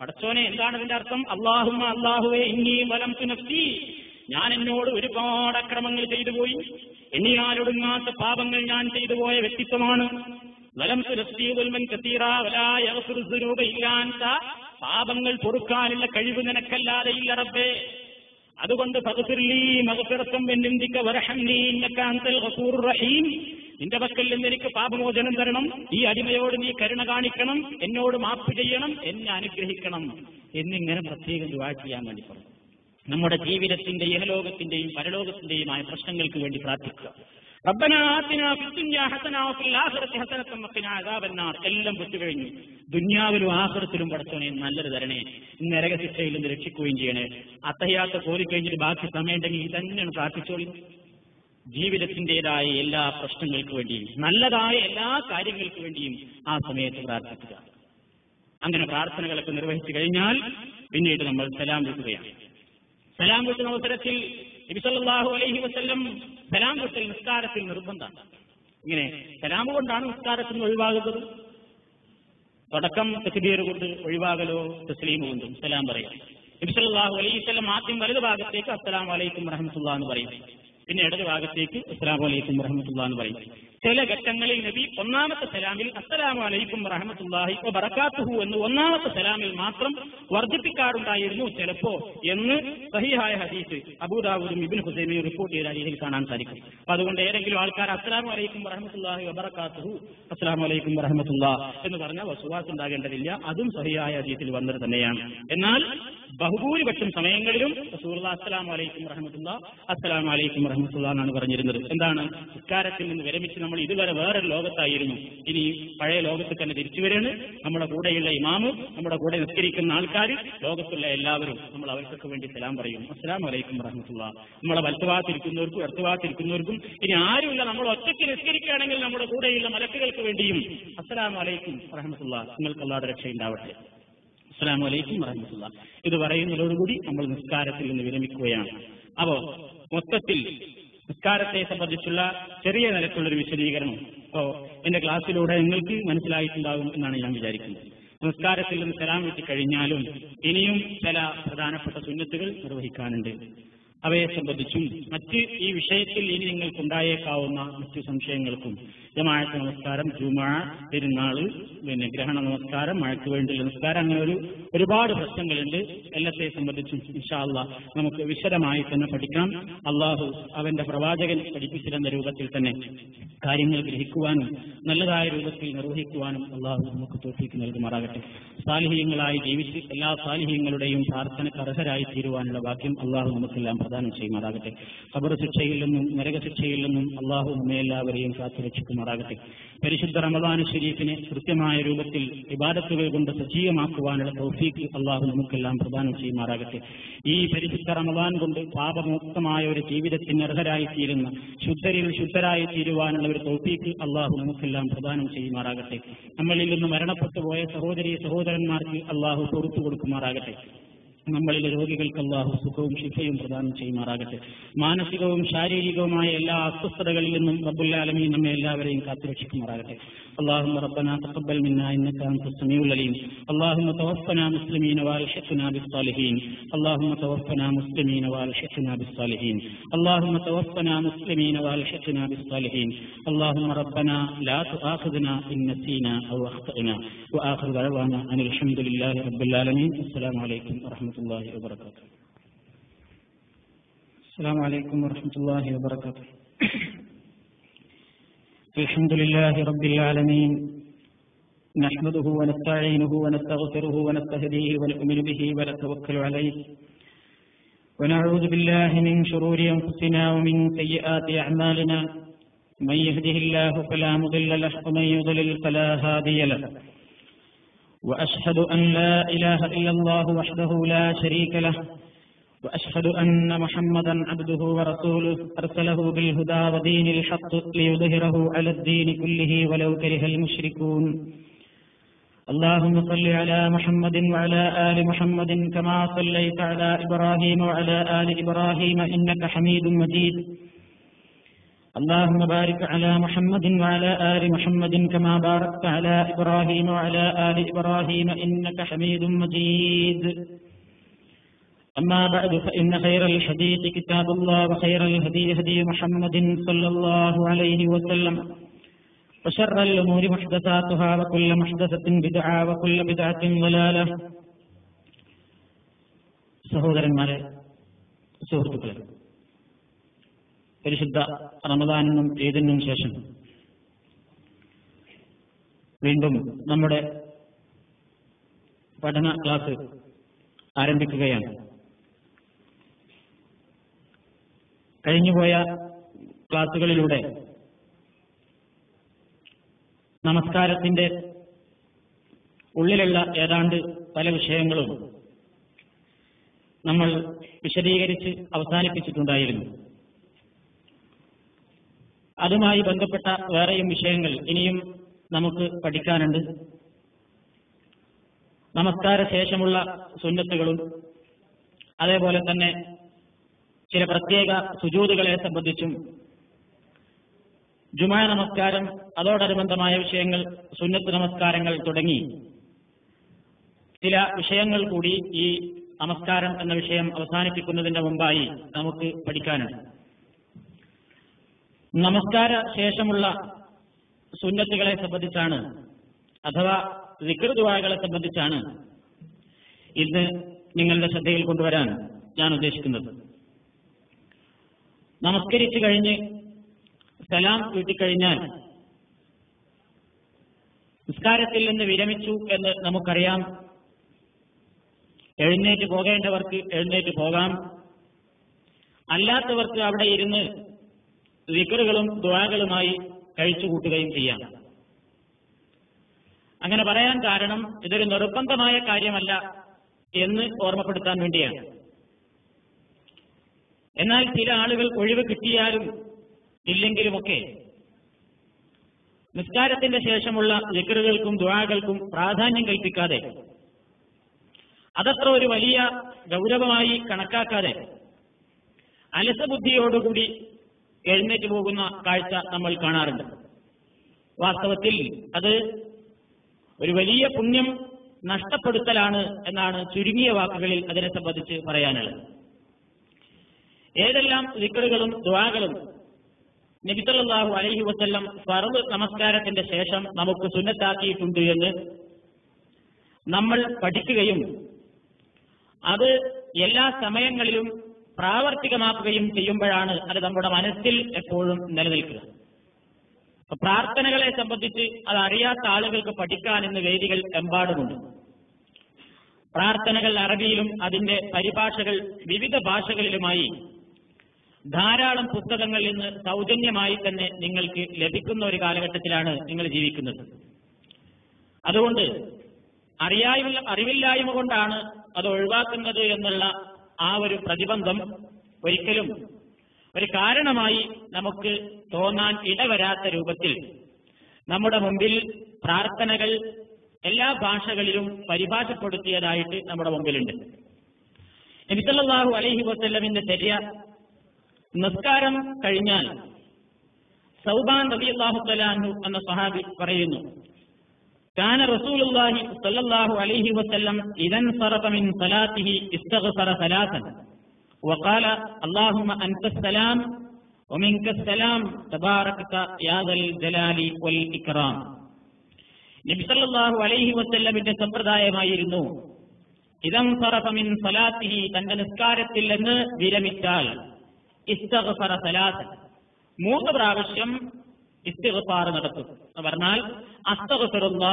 S1: അടച്ചോനെ എന്താണ് ഇതിന്റെ അർത്ഥം? അള്ളാഹുമ അള്ളാഹുവെ ഇനി വലം തുനത്തി ഞാൻ എന്നോട് ഒരുപാട് അക്രമങ്ങൾ ചെയ്തു പോയി. എന്നിയാലൊടുങ്ങാത്ത പാപങ്ങൾ ഞാൻ ചെയ്തു പോയ വ്യക്തിത്വമാണ്. വലം തുനഫ്തിമൻ കത്തീറ വലായ പാപങ്ങൾ പൊറുക്കാനുള്ള കഴിവ് നിനക്കല്ലാതെ ഇല്ല റബ്ബേ. അതുകൊണ്ട് റഹീം. നിന്റെ പക്കൽ നിന്ന് എനിക്ക് പാപമോചനം തരണം. ഈ അടിമയോട് നീ കരുണ കാണിക്കണം. എന്നോട് മാപ്പ് ചെയ്യണം. എന്നെ അനുഗ്രഹിക്കണം. എന്നിങ്ങനെ പ്രത്യേകം ദുആ ചെയ്യാൻ വേണ്ടി പറഞ്ഞു. നമ്മുടെ ജീവിതത്തിന്റെ ഇഹലോകത്തിന്റെയും പരലോകത്തിന്റെയുമായ പ്രശ്നങ്ങൾക്ക് വേണ്ടി പ്രാർത്ഥിക്കുക. റബ്ബന ആതിനാ ഫിദ്ദുനിയാ ഹസന വഫിൽ ആഖിറതി എല്ലാം വിട്ടുകഴിഞ്ഞു. ദുന്യാവിലും ആഖിറത്തിലും പടച്ചോനെ നല്ലൊരു തരണേ നരകശിക്ഷയിൽ നിന്ന് രക്ഷിക്കുകയും ചെയ്യണേ. അത്തയ്യാത്ത കോരി കഴിഞ്ഞിട്ട് ബാക്കി സമയമുണ്ടെങ്കിൽ ഇത് തന്നെയാണ് പ്രാർത്ഥിച്ചോളി. ജീവിതത്തിന്റേതായ എല്ലാ പ്രശ്നങ്ങൾക്ക് വേണ്ടിയും നല്ലതായ എല്ലാ കാര്യങ്ങൾക്ക് വേണ്ടിയും ആ സമയത്ത് പ്രാർത്ഥിക്കുക. അങ്ങനെ പ്രാർത്ഥനകളൊക്കെ നിർവഹിച്ചു കഴിഞ്ഞാൽ പിന്നീട് നമ്മൾ സലാം വിൽക്കുകയാണ് സലാം വിട്ടുന്ന അവസരത്തിൽ അലൈഹി വസ്ല്ലം സലാം വിട്ടൽ നിസ്കാരത്തിൽ നിർബന്ധമാണ് ഇങ്ങനെ സലാം കൊണ്ടാണ് നിസ്കാരത്തിൽ നിന്ന് ഒഴിവാകുന്നത്. തുടക്കം തക്ബീർ കൊണ്ട് ഒഴിവാകലോ തസ്ലീം കൊണ്ടും സലാം പറയാം. ഇബ്സലാഹു അലൈഹി വസ്ലം ആദ്യം വലത് ഭാഗത്തേക്ക് അസ്സലാം വലൈക്കും റഹമത്തുള്ള എന്ന് പറയും. പിന്നെ ഇടത് ഭാഗത്തേക്ക് അസ്സലാം വലൈക്കും റഹമത്തുള്ള എന്ന് പറയും. ചില ഘട്ടങ്ങളിൽ നബി ഒന്നാമത്തെ സലാമിൽ അസ്സലാമു അലൈക്കും റഹമത്തുല്ലാഹി ബറക്കാത്തുഹു എന്ന് ഒന്നാമത്തെ സലാമിൽ മാത്രം വർദ്ധിപ്പിക്കാറുണ്ടായിരുന്നു ചിലപ്പോ എന്ന് സഹിഹായ ഹദീസ് അബൂദാബുദും ഇബിൻ ഹുസൈനും റിപ്പോർട്ട് ചെയ്ത രീതിയിൽ കാണാൻ സാധിക്കും. അപ്പൊ അതുകൊണ്ട് ഏതെങ്കിലും ആൾക്കാർ അസ്സലാമു അലൈക്കും റഹമത്തുല്ലാഹി വബറക്കാത്തുഹു അസ്സലാമു അലൈക്കും റഹമത്തുല്ലാ എന്ന് പറഞ്ഞാൽ വസുവാസ് ഉണ്ടാകേണ്ടതില്ല. അതും സഹിയായ ഹദീസിൽ വന്നത് തന്നെയാണ്. എന്നാൽ ബഹുഭൂരിപക്ഷം സമയങ്ങളിലും റസൂലുള്ള അസ്സലാമു അലൈക്കും റഹമത്തുള്ള അസ്സലാമു അലൈക്കും റഹമത്തുള്ള എന്നാണ് പറഞ്ഞിരുന്നത്. എന്താണ്? ഇക്കാരത്തിൽ നിന്ന് വിരമിച്ച് നമ്മൾ ഇതുവരെ വേറൊരു ലോകത്തായിരുന്നു. ഇനി പഴയ ലോകത്ത് തന്നെ തിരിച്ചു വരികയാണ്. നമ്മുടെ കൂടെയുള്ള ഇമാമു നമ്മുടെ കൂടെ നിസ്കരിക്കുന്ന ആൾക്കാർ ലോകത്തുള്ള എല്ലാവരും നമ്മൾ അവർക്കൊക്കെ വേണ്ടി സലാം പറയും. അസ്സാം വലൈക്കും റഹമത്തുള്ള നമ്മളെ വലത്തുഭാഗത്തിരിക്കുന്നവർക്കും ഇടത്തുഭാഗത്തിരിക്കുന്നവർക്കും ഇനി ആരുമില്ല. നമ്മൾ ഒറ്റയ്ക്ക് നിസ്കരിക്കുകയാണെങ്കിൽ നമ്മുടെ കൂടെയുള്ള മലക്കുകൾക്ക് വേണ്ടിയും. അസ്സലാം വലൈക്കും റഹമത്തുള്ള നിങ്ങൾക്ക് അല്ലാതെ രക്ഷയുണ്ടാവട്ടെ. അസ്സലാം വലൈക്കും വറഹമത്തുള്ള. ഇത് പറയുന്നതോടുകൂടി നമ്മൾ നിസ്കാരത്തിൽ നിന്ന് വിരമിക്കുകയാണ്. അപ്പോ മൊത്തത്തിൽ നിസ്കാരത്തെ സംബന്ധിച്ചുള്ള ചെറിയ നിലക്കുള്ളൊരു വിശദീകരണം. അപ്പോ എന്റെ ക്ലാസ്സിലൂടെ നിങ്ങൾക്ക് മനസ്സിലായിട്ടുണ്ടാകും എന്നാണ് ഞാൻ വിചാരിക്കുന്നത്. നിസ്കാരത്തിൽ നിന്ന് സലാം കിട്ടിക്കഴിഞ്ഞാലും ഇനിയും ചില പ്രധാനപ്പെട്ട സുന്നത്തുകൾ നിർവഹിക്കാനുണ്ട്. അവയെ സംബന്ധിച്ചും മറ്റ് ഈ വിഷയത്തിൽ ഇനി നിങ്ങൾക്കുണ്ടായേക്കാവുന്ന മറ്റു സംശയങ്ങൾക്കും. ജമാഅത്ത് നമസ്കാരം ജുമാ പെരുന്നാൾ പിന്നെ ഗ്രഹണ നമസ്കാരം മഴയ്ക്ക് വേണ്ടിയുള്ള നമസ്കാരം അങ്ങനെ ഒരു ഒരുപാട് പ്രശ്നങ്ങളുണ്ട്. എല്ലാത്തെ സംബന്ധിച്ചും ഇൻഷാല്ല നമുക്ക് വിശദമായി തന്നെ പഠിക്കാം അള്ളാഹു അവന്റെ പ്രവാചകൻ പഠിപ്പിച്ചിരുന്ന രൂപത്തിൽ തന്നെ കാര്യങ്ങൾ ഗ്രഹിക്കുവാനും നല്ലതായ രൂപത്തിൽ നിർവഹിക്കുവാനും അള്ളാഹു നമുക്ക് തോഫിക്ക് നൽകുമാറാകട്ടെ. സാലിഹ്യങ്ങളായി ജീവിച്ച് എല്ലാ സാലിഹ്യങ്ങളുടെയും പ്രാർത്ഥനക്ക് അർഹരായി തീരുവാനുള്ള ഭാഗ്യം അള്ളാഹു നമുക്കെല്ലാം പ്രദാനം ചെയ്യുമാറാകട്ടെ. ഖബർ ശിക്ഷയിൽ നിന്നും നരകശിക്ഷയിൽ നിന്നും അള്ളാഹു നമ്മെ എല്ലാവരെയും കാത്തുരക്ഷിക്കുമാറാകട്ടെ. പരിശുദ്ധ റമദാൻ ശരീഫിനെ കൃത്യമായ രൂപത്തിൽ ഇബാദത്തുകൾ കൊണ്ട് സജീവമാക്കുവാനുള്ള തൗഫീഖ് അള്ളാഹു നമുക്കെല്ലാം പ്രദാനം ചെയ്യുമാറാകട്ടെ. ഈ പരിശുദ്ധ റമദാൻ കൊണ്ട് പാപമുക്തമായ ഒരു ജീവിതത്തിന് അർഹരായി തീരുന്ന ശുദ്ധരിൽ ശുദ്ധരായി തീരുവാനുള്ള ഒരു തൗഫീഖ് അള്ളാഹു നമുക്കെല്ലാം പ്രദാനം ചെയ്യുമാറാകട്ടെ. നമ്മളിൽ നിന്ന് മരണപ്പെട്ടു പോയ സഹോദരി സഹോദരന്മാർക്ക് അള്ളാഹു പുറത്തു കൊടുക്കുമാറാകട്ടെ. നമ്മളിലെ രോഗികൾക്ക് അള്ളാഹു സുഖവും ശിഫയും പ്രദാനം ചെയ്യുമാറാകട്ടെ മാനസികവും ശാരീരികവുമായ എല്ലാ അസ്വസ്ഥതകളിൽ നിന്നും റബ്ബുല്ലാലമീ നമ്മെ എല്ലാവരെയും കാത്തുരക്ഷിക്കുമാറാകട്ടെ اللهم ربنا تقبل منا انك انت السميع العليم اللهم توفنا مسلمين والحقنا بالصالحين اللهم توفنا مسلمين والحقنا بالصالحين اللهم توفنا مسلمين والحقنا بالصالحين اللهم ربنا لا تؤاخذنا ان نسينا او اخطانا واخر دعوانا ان الحمد لله رب العالمين السلام عليكم ورحمه الله وبركاته السلام عليكم ورحمه الله وبركاته الحمد لله رب العالمين نحمده ونستعينه ونستغفره ونستهديه ونؤمن به ونتوكل عليه ونعوذ بالله من شرور أنفسنا ومن سيئات أعمالنا من يهده الله فلا مضل له ومن يضلل فلا هادي له وأشهد أن لا إله إلا الله وحده لا شريك له وأشهد أن محمدا عبده ورسوله أرسله بالهدى ودين الحق ليظهره على الدين كله ولو كره المشركون. اللهم صل على محمد وعلى آل محمد كما صليت على إبراهيم وعلى آل إبراهيم إنك حميد مجيد. اللهم بارك على محمد وعلى آل محمد كما باركت على إبراهيم وعلى آل إبراهيم إنك حميد مجيد أما بعد فإن خير الحديث كتاب الله وخير الهدي هدي محمد صلى الله عليه وسلم وشر الأمور محدثاتها وكل محدثة بدعة وكل بدعة ضلالة സഹോദരന്മാരെ സുഹൃത്തുക്കളെ പരിശുദ്ധ റമദാനിനും ഏതിനും ശേഷം വീണ്ടും നമ്മുടെ പഠന ക്ലാസ് ആരംഭിക്കുകയാണ്. കഴിഞ്ഞുപോയ ക്ലാസുകളിലൂടെ നമസ്കാരത്തിന്റെ ഉള്ളിലുള്ള ഏതാണ്ട് പല വിഷയങ്ങളും നമ്മൾ വിശദീകരിച്ച് അവസാനിപ്പിച്ചിട്ടുണ്ടായിരുന്നു. അതുമായി ബന്ധപ്പെട്ട വേറെയും വിഷയങ്ങൾ ഇനിയും നമുക്ക് പഠിക്കാനുണ്ട്. നമസ്കാര ശേഷമുള്ള സുന്നത്തുകളും അതേപോലെ തന്നെ ചില പ്രത്യേക സുജൂതുകളെ സംബന്ധിച്ചും ജുമാ നമസ്കാരം അതോടനുബന്ധമായ വിഷയങ്ങൾ സുന്നത്ത് നമസ്കാരങ്ങൾ തുടങ്ങി. ചില വിഷയങ്ങൾ കൂടി ഈ നമസ്കാരം എന്ന വിഷയം അവസാനിപ്പിക്കുന്നതിന്റെ മുമ്പായി നമുക്ക് പഠിക്കാനുണ്ട്. നമസ്കാര ശേഷമുള്ള സുന്നത്തുകളെ സംബന്ധിച്ചാണ് അഥവാ വികൃതുവാകളെ സംബന്ധിച്ചാണ് ഇന്ന് നിങ്ങളുടെ ശ്രദ്ധയിൽ കൊണ്ടുവരാൻ ഞാൻ ഉദ്ദേശിക്കുന്നത്. നമസ്കരിച്ചു കഴിഞ്ഞ് സലാം വീട്ടിക്കഴിഞ്ഞാൽ നിസ്കാരത്തിൽ നിന്ന് വിരമിച്ചു എന്ന് നമുക്കറിയാം. എഴുന്നേറ്റ് പോകേണ്ടവർക്ക് എഴുന്നേറ്റ് പോകാം. അല്ലാത്തവർക്ക് അവിടെ ഇരുന്ന് വിക്കറുകളും ദ്വാകളുമായി കഴിച്ചുകൂട്ടുകയും ചെയ്യാം. അങ്ങനെ പറയാൻ കാരണം ഇതൊരു നിർബന്ധമായ കാര്യമല്ല എന്ന് ഓർമ്മപ്പെടുത്താൻ വേണ്ടിയാണ്. എന്നാൽ ചില ആളുകൾ ഒഴിവ് കിട്ടിയാലും ഇല്ലെങ്കിലുമൊക്കെ നിസ്കാരത്തിന്റെ ശേഷമുള്ള ലിക്കറുകൾക്കും ദ്വാകൾക്കും പ്രാധാന്യം കൽപ്പിക്കാതെ അതത്ര ഒരു വലിയ ഗൗരവമായി കണക്കാക്കാതെ അലസബുദ്ധിയോടുകൂടി എഴുന്നേറ്റ് പോകുന്ന കാഴ്ച നമ്മൾ കാണാറുണ്ട്. വാസ്തവത്തിൽ അത് ഒരു വലിയ പുണ്യം നഷ്ടപ്പെടുത്തലാണ് എന്നാണ് ചുരുങ്ങിയ വാക്കുകളിൽ അതിനെ സംബന്ധിച്ച് പറയാനുള്ളത്. ഏതെല്ലാം ദിക്കറുകളും ദ്വാകളും നബിസല്ലാഹു അലഹി വസ്ല്ലം ഫറദ് നമസ്കാരത്തിന്റെ ശേഷം നമുക്ക് സുന്നത്താക്കിയിട്ടുണ്ട് എന്ന് നമ്മൾ പഠിക്കുകയും അത് എല്ലാ സമയങ്ങളിലും പ്രാവർത്തികമാക്കുകയും ചെയ്യുമ്പോഴാണ് അത് നമ്മുടെ മനസ്സിൽ എപ്പോഴും നിലനിൽക്കുക. പ്രാർത്ഥനകളെ സംബന്ധിച്ച് അത് അറിയാത്ത ആളുകൾക്ക് പഠിക്കാൻ ഇന്ന് വേദികൾ എമ്പാടുമുണ്ട്. പ്രാർത്ഥനകൾ അറബിയിലും അതിന്റെ പരിഭാഷകൾ വിവിധ ഭാഷകളിലുമായി ധാരാളം പുസ്തകങ്ങൾ ഇന്ന് സൗജന്യമായി തന്നെ നിങ്ങൾക്ക് ലഭിക്കുന്ന ഒരു കാലഘട്ടത്തിലാണ് നിങ്ങൾ ജീവിക്കുന്നത്. അതുകൊണ്ട് അറിയായ്മ അറിവില്ലായ്മ കൊണ്ടാണ് അത് ഒഴിവാക്കുന്നത് എന്നുള്ള ആ ഒരു പ്രതിബന്ധം ഒരിക്കലും ഒരു കാരണമായി നമുക്ക് തോന്നാൻ ഇടവരാത്ത രൂപത്തിൽ നമ്മുടെ മുമ്പിൽ പ്രാർത്ഥനകൾ എല്ലാ ഭാഷകളിലും പരിഭാഷപ്പെടുത്തിയതായിട്ട് നമ്മുടെ മുമ്പിലുണ്ട്. നബിസല്ലാഹു അലഹി വസ്ല്ലമിന്റെ ചര്യ നിസ്കാരം കഴിഞ്ഞാൽ സൗബാൻ റബി അള്ളാഹു തലാഹു എന്ന സഹാബി പറയുന്നു كان رسول الله صلى الله عليه وسلم إذا انصرف من صلاته استغفر ثلاثا وقال اللهم أنت السلام ومنك السلام تباركت يا ذا الجلال والإكرام നബി സല്ലല്ലാഹു അലൈഹി വസല്ലമിന്റെ സമ്പ്രദായമായിരുന്നു ഇതം മിൻ സലാത്തിഹി തന്റെ നിസ്കാരത്തിൽ നിന്ന് വിരമിച്ചാൽ ഇസ്തഗ്ഫറ സലാത്ത് മൂന്ന് പ്രാവശ്യം ഇസ്തിഗ്ഫാർ നടത്തും. എന്ന് പറഞ്ഞാൽ അസ്തഗ്ഫിറുള്ള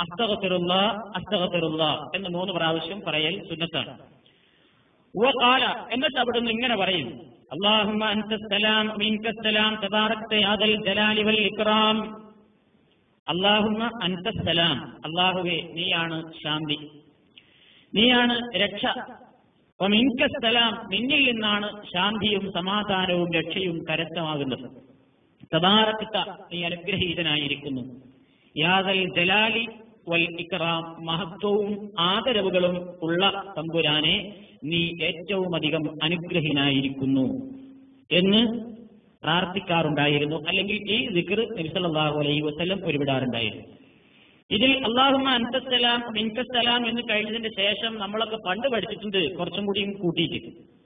S1: അസ്തഗ്ഫിറുള്ള അസ്തഗ്ഫിറുള്ള എന്ന് മൂന്ന് പ്രാവശ്യം പറയൽ സുന്നത്താണ്. കാല എന്നിട്ട് അവിടുന്ന് ഇങ്ങനെ പറയും. അള്ളാഹുമ്മ അൻതസ്സലാം മിൻകസ്സലാം തബാറക്ത യാദൽ ജലാലി വൽ ഇക്റാം അള്ളാഹുമ്മ അൻതസ്സലാം അള്ളാഹുവേ നീയാണ് ശാന്തി. നീയാണ് രക്ഷ. മിൻകസ്സലാം നിന്നിൽ നിന്നാണ് ശാന്തിയും സമാധാനവും രക്ഷയും കരസ്ഥമാകുന്നത്. തബാറക്ത നീ അനുഗ്രഹീതനായിരിക്കുന്നു. യാദൽ ജലാലി വൽ ഇക്റാം മഹത്വവും ആദരവുകളും ഉള്ള തമ്പുരാനെ നീ ഏറ്റവും അധികം അനുഗ്രഹീനായിരിക്കുന്നു എന്ന് പ്രാർത്ഥിക്കാറുണ്ടായിരുന്നു. അല്ലെങ്കിൽ ഈ ദിക്ർ നബിസല്ലാഹു അലൈഹി വസ്ലം ഒരുവിടാറുണ്ടായിരുന്നു ഇതിൽ അള്ളാഹുമ അൻതസ്സലാം മിൻകസ്സലാം എന്ന് കഴിഞ്ഞതിന്റെ ശേഷം നമ്മളൊക്കെ പണ്ട് പഠിച്ചിട്ടുണ്ട്. കുറച്ചും കൂടിയും കൂട്ടിയിട്ട്.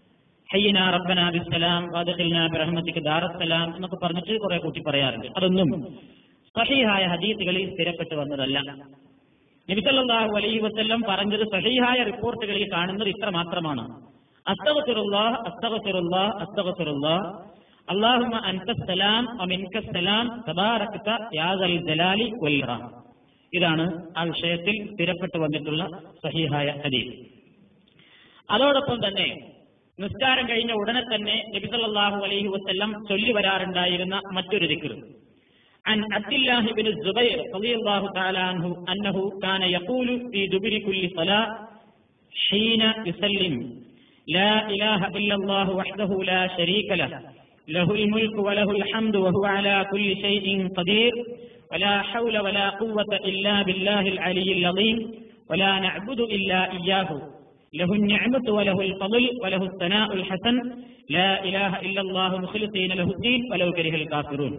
S1: ഹയ്യന റബ്ബന ബിസ്സലാം വാദഖിൽന ബിറഹ്മതിക ദാറസ്സലാം എന്നൊക്കെ പറഞ്ഞിട്ട് കുറെ കൂട്ടി പറയാറുണ്ട്. അതൊന്നും സഹീഹായ ഹദീസുകളിൽ സ്ഥിരപ്പെട്ടു വന്നതല്ല. നബിസല്ലാഹു അലൈഹി വസ്ല്ലം പറഞ്ഞത് സഹീഹായ റിപ്പോർട്ടുകളിൽ കാണുന്നത് ഇത്ര മാത്രമാണ് അസ്തഗഫിറുല്ലാഹ് അസ്തഗഫിറുല്ലാഹ്. അസ്തഗഫിറുല്ലാഹ് അള്ളാഹുമ അമിൻകസ്സലാം തബാറക്ത യാദൽ ജലാലി വൽറാം ഇതാണ് ആ വിഷയത്തിൽ സ്ഥിരപ്പെട്ടു വന്നിട്ടുള്ള സഹീഹായ ഹദീസ്. അതോടൊപ്പം തന്നെ നിസ്കാരം കഴിഞ്ഞ ഉടനെ തന്നെ നബിസല്ലാഹു അലൈഹി വസ്ല്ലം ചൊല്ലി വരാറുണ്ടായിരുന്ന മറ്റൊരു ദിക്കർ عن عبد الله بن الزبير رضي الله تعالى عنه أنه كان يقول في دبر كل صلاة حين يسلم لا إله إلا الله وحده لا شريك له له الملك وله الحمد وهو على كل شيء قدير ولا حول ولا قوة إلا بالله العلي العظيم ولا نعبد إلا إياه له النعمة وله الفضل وله الثناء الحسن لا إله إلا الله مخلصين له الدين ولو كره الكافرون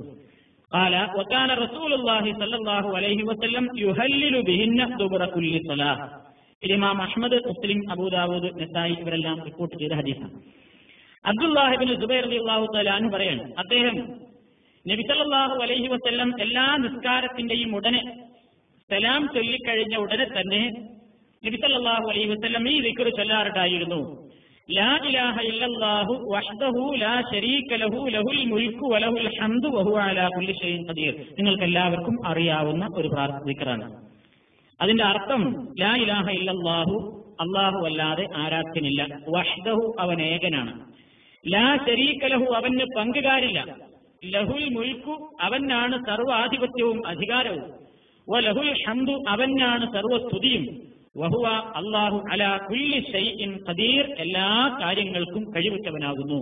S1: قال وكان رسول الله صلى الله عليه وسلم يهلل بهن دبر كل صلاة الإمام أحمد مسلم أبو داود نسائي ഇവരെല്ലാം റിപ്പോർട്ട് ചെയ്ത ഹദീസാണ് അബ്ദുല്ലാഹിബിൻ സുബൈർ അള്ളാഹു തലാൻ പറയാണ് അദ്ദേഹം നബിസല്ലാഹു അലൈഹി വസ്ല്ലം എല്ലാ നിസ്കാരത്തിന്റെയും ഉടനെ സലാം ചൊല്ലിക്കഴിഞ്ഞ ഉടനെ തന്നെ നബിസല്ലാഹു അലൈഹി വസ്ലം ഈ ദിക്കർ ചൊല്ലാറുണ്ടായിരുന്നു. ലാ ഇലാഹ ഇല്ലല്ലാഹു വഹ്ദഹു ലാ ശരീക ലഹു ലഹുൽ വലഹുൽ ഹംദു അലാ കുല്ലി ഷൈഇൻ ഖദീർ. നിങ്ങൾക്ക് എല്ലാവർക്കും അറിയാവുന്ന ഒരു പ്രാർത്ഥിക്കറാണ് അതിന്റെ അർത്ഥം ലാ ഇലാഹ ഇല്ലല്ലാഹു അള്ളാഹു അല്ലാതെ ആരാധ്യനില്ല വഹ്ദഹു അവൻ ഏകനാണ്. ലാ ശരീക ലഹു അവന് പങ്കുകാരില്ല. ലഹുൽ മുൽക്കു അവനാണ് സർവാധിപത്യവും അധികാരവും. ലഹുൽ ഹംദു അവനാണ് സർവസ്തുതിയും. വഹുവ അള്ളാഹു അല കുല്ലി ഷൈഇൻ ഖദീർ. എല്ലാ കാര്യങ്ങൾക്കും കഴിവുറ്റവനാകുന്നു.